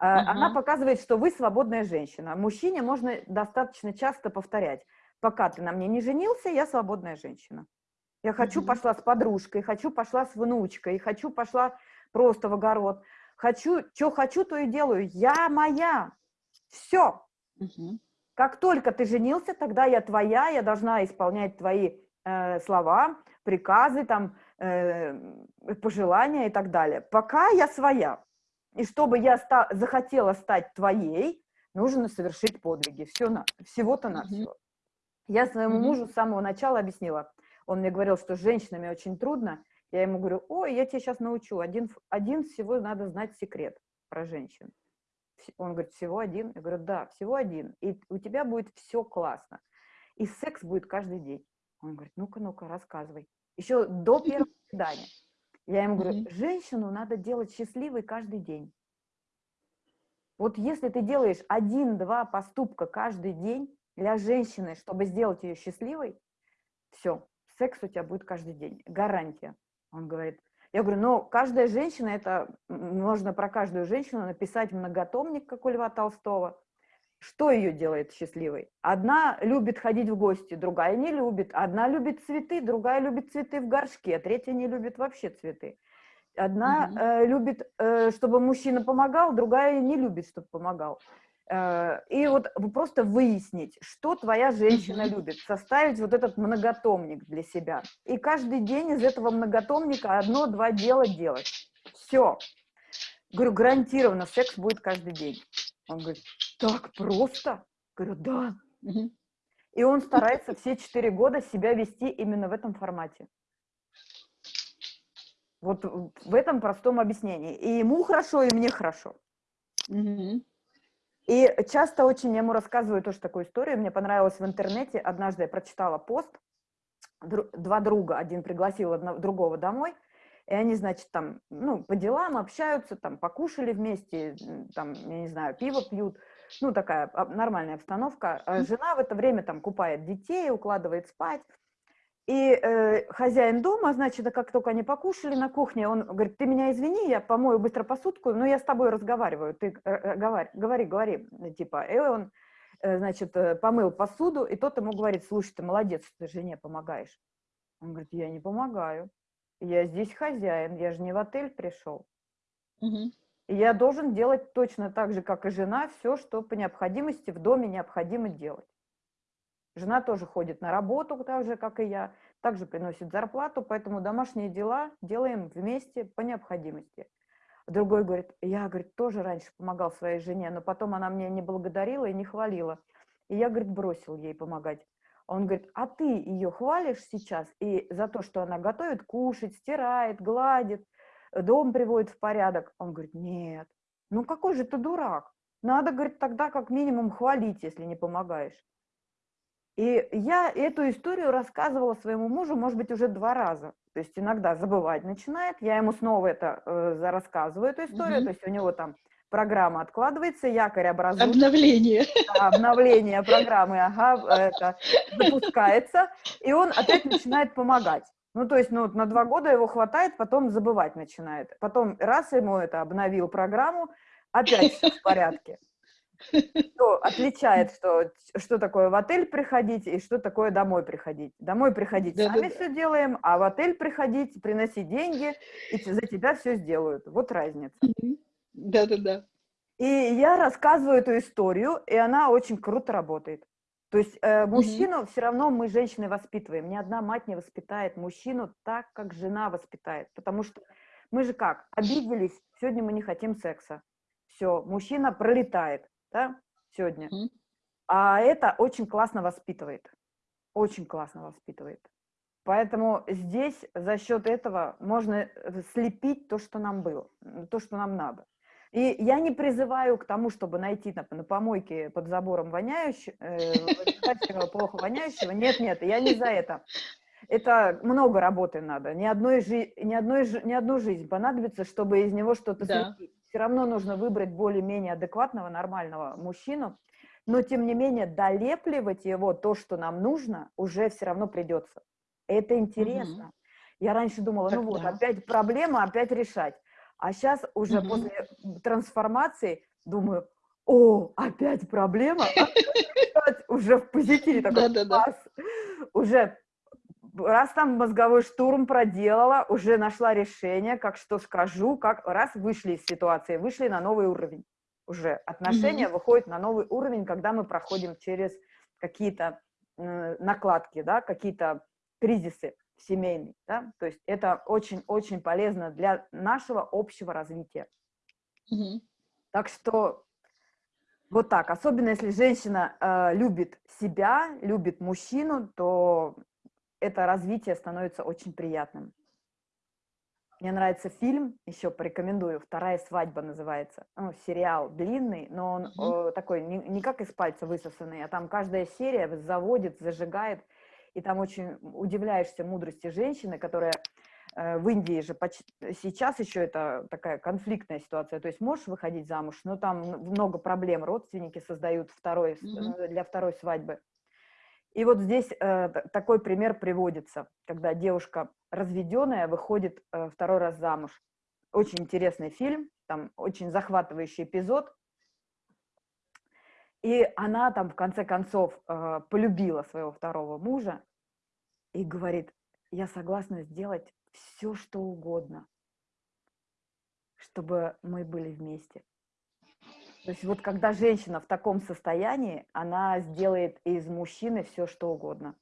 Uh-huh. Она показывает, что вы свободная женщина. Мужчине можно достаточно часто повторять. Пока ты на мне не женился, я свободная женщина. Я хочу uh-huh. пошла с подружкой, хочу пошла с внучкой, хочу пошла просто в огород. Хочу, что хочу, то и делаю. Я моя. Все. Угу. Как только ты женился, тогда я твоя, я должна исполнять твои э, слова, приказы, там, э, пожелания и так далее. Пока я своя. И чтобы я ста захотела стать твоей, нужно совершить подвиги. Все на, всего-то на все. Я своему мужу с самого начала объяснила. Он мне говорил, что с женщинами очень трудно. Я ему говорю, ой, я тебя сейчас научу. Один, один всего надо знать секрет про женщин. Он говорит, всего один? Я говорю, да, всего один. И у тебя будет все классно. И секс будет каждый день. Он говорит, ну-ка, ну-ка, рассказывай. Еще до первого свидания. Я ему говорю, женщину надо делать счастливой каждый день. Вот если ты делаешь один-два поступка каждый день для женщины, чтобы сделать ее счастливой, все, секс у тебя будет каждый день, гарантия. Он говорит, я говорю, ну, каждая женщина, это можно про каждую женщину написать многотомник, как у Льва Толстого. Что ее делает счастливой? Одна любит ходить в гости, другая не любит. Одна любит цветы, другая любит цветы в горшке, третья не любит вообще цветы. Одна угу. э, любит, э, чтобы мужчина помогал, другая не любит, чтобы помогал. Э, и вот просто выяснить, что твоя женщина любит, составить вот этот многотомник для себя. И каждый день из этого многотомника одно-два дела делать. Все. Говорю, гарантированно секс будет каждый день. Он говорит, так просто? Говорю, да. И он старается все четыре года себя вести именно в этом формате. Вот в этом простом объяснении. И ему хорошо, и мне хорошо. Угу. И часто очень ему рассказываю тоже такую историю. Мне понравилось в интернете. Однажды я прочитала пост. Два друга, один пригласил одного, другого домой, и они, значит, там, ну, по делам общаются, там, покушали вместе, там, я не знаю, пиво пьют, ну, такая нормальная обстановка. А жена в это время там купает детей, укладывает спать, и э, хозяин дома, значит, как только они покушали на кухне, он говорит, ты меня извини, я помою быстро посудку, но я с тобой разговариваю, ты э, э говори, говори, говори, типа. И он, э, значит, э, помыл посуду, и тот ему говорит, слушай, ты молодец, ты жене помогаешь. Он говорит, я не помогаю, я здесь хозяин, я же не в отель пришел. Угу. Я должен делать точно так же, как и жена, все, что по необходимости в доме необходимо делать. Жена тоже ходит на работу, так же, как и я, также приносит зарплату, поэтому домашние дела делаем вместе по необходимости. Другой говорит, я, говорит, тоже раньше помогал своей жене, но потом она мне не благодарила и не хвалила. И я, говорит, бросил ей помогать. Он говорит, а ты ее хвалишь сейчас и за то, что она готовит кушать, стирает, гладит, дом приводит в порядок? Он говорит, нет, ну какой же ты дурак? Надо, говорит, тогда как минимум хвалить, если не помогаешь. И я эту историю рассказывала своему мужу, может быть, уже два раза. То есть иногда забывать начинает, я ему снова это э, рассказываю, эту историю, угу. то есть у него там программа откладывается, якорь образуется. Обновление. Да, обновление программы, ага, это запускается, и он опять начинает помогать. Ну, то есть, ну, на два года его хватает, потом забывать начинает. Потом раз ему это обновил программу, опять все в порядке что отличает, что, что такое в отель приходить и что такое домой приходить. Домой приходить да, сами да, все да. делаем, а в отель приходить, приносить деньги, и за тебя все сделают. Вот разница. Да-да-да. И я рассказываю эту историю, и она очень круто работает. То есть э, мужчину угу. все равно мы, женщины, воспитываем. Ни одна мать не воспитает мужчину так, как жена воспитает. Потому что мы же как? Обиделись, сегодня мы не хотим секса. Все, мужчина пролетает да, сегодня. -hmm. А это очень классно воспитывает. Очень классно воспитывает. Поэтому здесь за счет этого можно э, слепить то, что нам было, то, что нам надо. И я не призываю к тому, чтобы найти на, на помойке под забором воняющего, э, плохо воняющего. Нет, нет, я не за это. Это много работы надо. Ни, одной жи ни, одной, ни одну жизнь понадобится, чтобы из него что-то да. слепить все равно нужно выбрать более-менее адекватного, нормального мужчину, но тем не менее долепливать его, то, что нам нужно, уже все равно придется. Это интересно. Угу. Я раньше думала, так, ну вот, да. опять проблема, опять решать. А сейчас уже угу. после трансформации думаю, о, опять проблема, <laughs> опять уже в позитиве такой. Уже раз там мозговой штурм проделала, уже нашла решение, как что скажу, как раз вышли из ситуации, вышли на новый уровень. уже отношения mm-hmm. выходят на новый уровень, когда мы проходим через какие-то э, накладки, да, какие-то кризисы семейные, да, то есть это очень-очень полезно для нашего общего развития. Mm-hmm. Так что вот так, особенно если женщина э, любит себя, любит мужчину, то это развитие становится очень приятным. Мне нравится фильм, еще порекомендую, «Вторая свадьба» называется. Ну, сериал длинный, но он mm-hmm. э, такой, не, не как из пальца высосанный, а там каждая серия заводит, зажигает, и там очень удивляешься мудрости женщины, которая э, в Индии же почти, сейчас еще это такая конфликтная ситуация, то есть можешь выходить замуж, но там много проблем, родственники создают второй, mm-hmm. для второй свадьбы. И вот здесь э, такой пример приводится, когда девушка разведенная выходит э, второй раз замуж. Очень интересный фильм, там очень захватывающий эпизод. И она там в конце концов э, полюбила своего второго мужа и говорит, я согласна сделать все, что угодно, чтобы мы были вместе. То есть вот когда женщина в таком состоянии, она сделает из мужчины все, что угодно.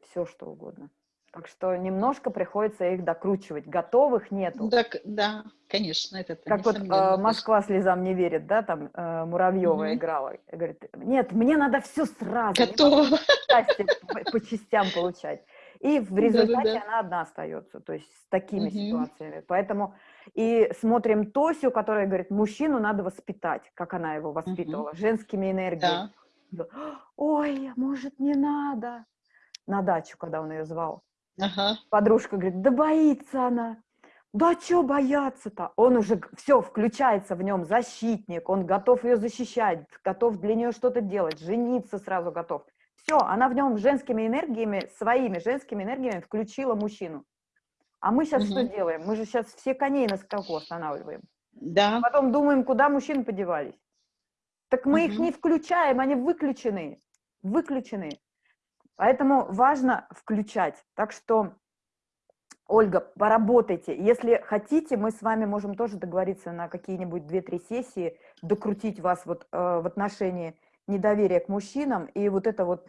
Все, что угодно. Так что немножко приходится их докручивать. Готовых нету. Да, да конечно. Это как вот э, «Москва слезам не верит», да, там э, Муравьева угу. играла. Говорит, нет, мне надо все сразу. Готово. По, по частям получать. И в результате да, да, да. она одна остается, то есть с такими угу. ситуациями. Поэтому и смотрим Тосю, которая говорит, мужчину надо воспитать, как она его воспитывала, угу. женскими энергиями. Да. Ой, может, не надо. На дачу, когда он ее звал. Ага. Подружка говорит, да боится она. Да что бояться-то? Он уже все, включается в нем защитник, он готов ее защищать, готов для нее что-то делать, жениться сразу готов. Все, она в нем женскими энергиями, своими женскими энергиями включила мужчину. А мы сейчас угу. что делаем? Мы же сейчас все коней на скаку останавливаем. Да. Потом думаем, куда мужчины подевались. Так мы угу. их не включаем, они выключены. Выключены. Поэтому важно включать. Так что, Ольга, поработайте. Если хотите, мы с вами можем тоже договориться на какие-нибудь 2-3 сессии, докрутить вас вот э, в отношении недоверие к мужчинам и вот это вот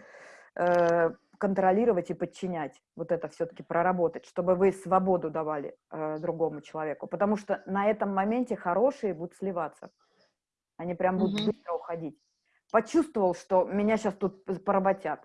э, контролировать и подчинять, вот это все-таки проработать, чтобы вы свободу давали э, другому человеку, потому что на этом моменте хорошие будут сливаться, они прям будут mm-hmm. быстро уходить. Почувствовал, что меня сейчас тут поработят.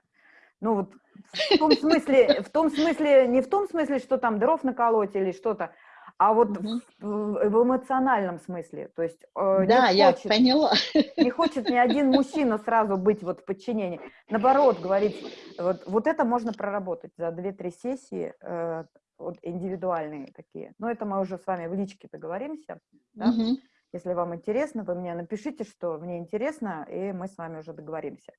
Ну вот в том смысле, в том смысле, не в том смысле, что там дров наколоть или что-то, а вот угу. в, в эмоциональном смысле, то есть э, да, не я хочет, поняла. Не хочет ни один мужчина сразу быть вот в подчинении. Наоборот, говорить, вот, вот это можно проработать за 2-3 сессии, э, вот индивидуальные такие. Но это мы уже с вами в личке договоримся. Да? Угу. Если вам интересно, вы мне напишите, что мне интересно, и мы с вами уже договоримся.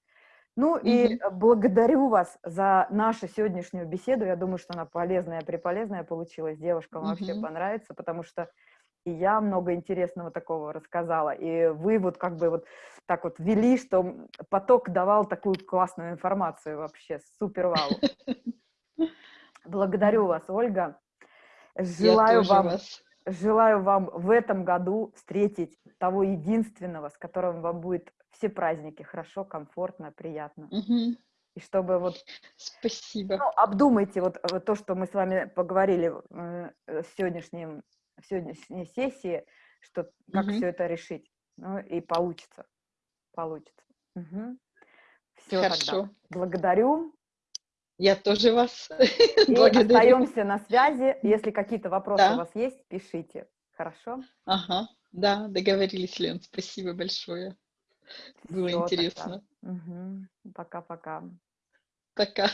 Ну mm-hmm. и благодарю вас за нашу сегодняшнюю беседу. Я думаю, что она полезная, приполезная получилась. Девушкам mm-hmm. вообще понравится, потому что и я много интересного такого рассказала. И вы вот как бы вот так вот вели, что поток давал такую классную информацию вообще. Супер вау. Благодарю вас, Ольга. Желаю вам, вас. желаю вам в этом году встретить того единственного, с которым вам будет все праздники хорошо, комфортно, приятно. Угу. И чтобы вот... Спасибо. Ну, обдумайте вот, вот то, что мы с вами поговорили э, в, сегодняшнем, в сегодняшней сессии, что как угу. все это решить. Ну, и получится. Получится. Угу. Все Хорошо. тогда. Благодарю. Я тоже вас <laughs> и благодарю. остаемся на связи. Если какие-то вопросы да. у вас есть, пишите. Хорошо? Ага, да, договорились, Лен. Спасибо большое. Было Всё, интересно. Пока-пока. Пока.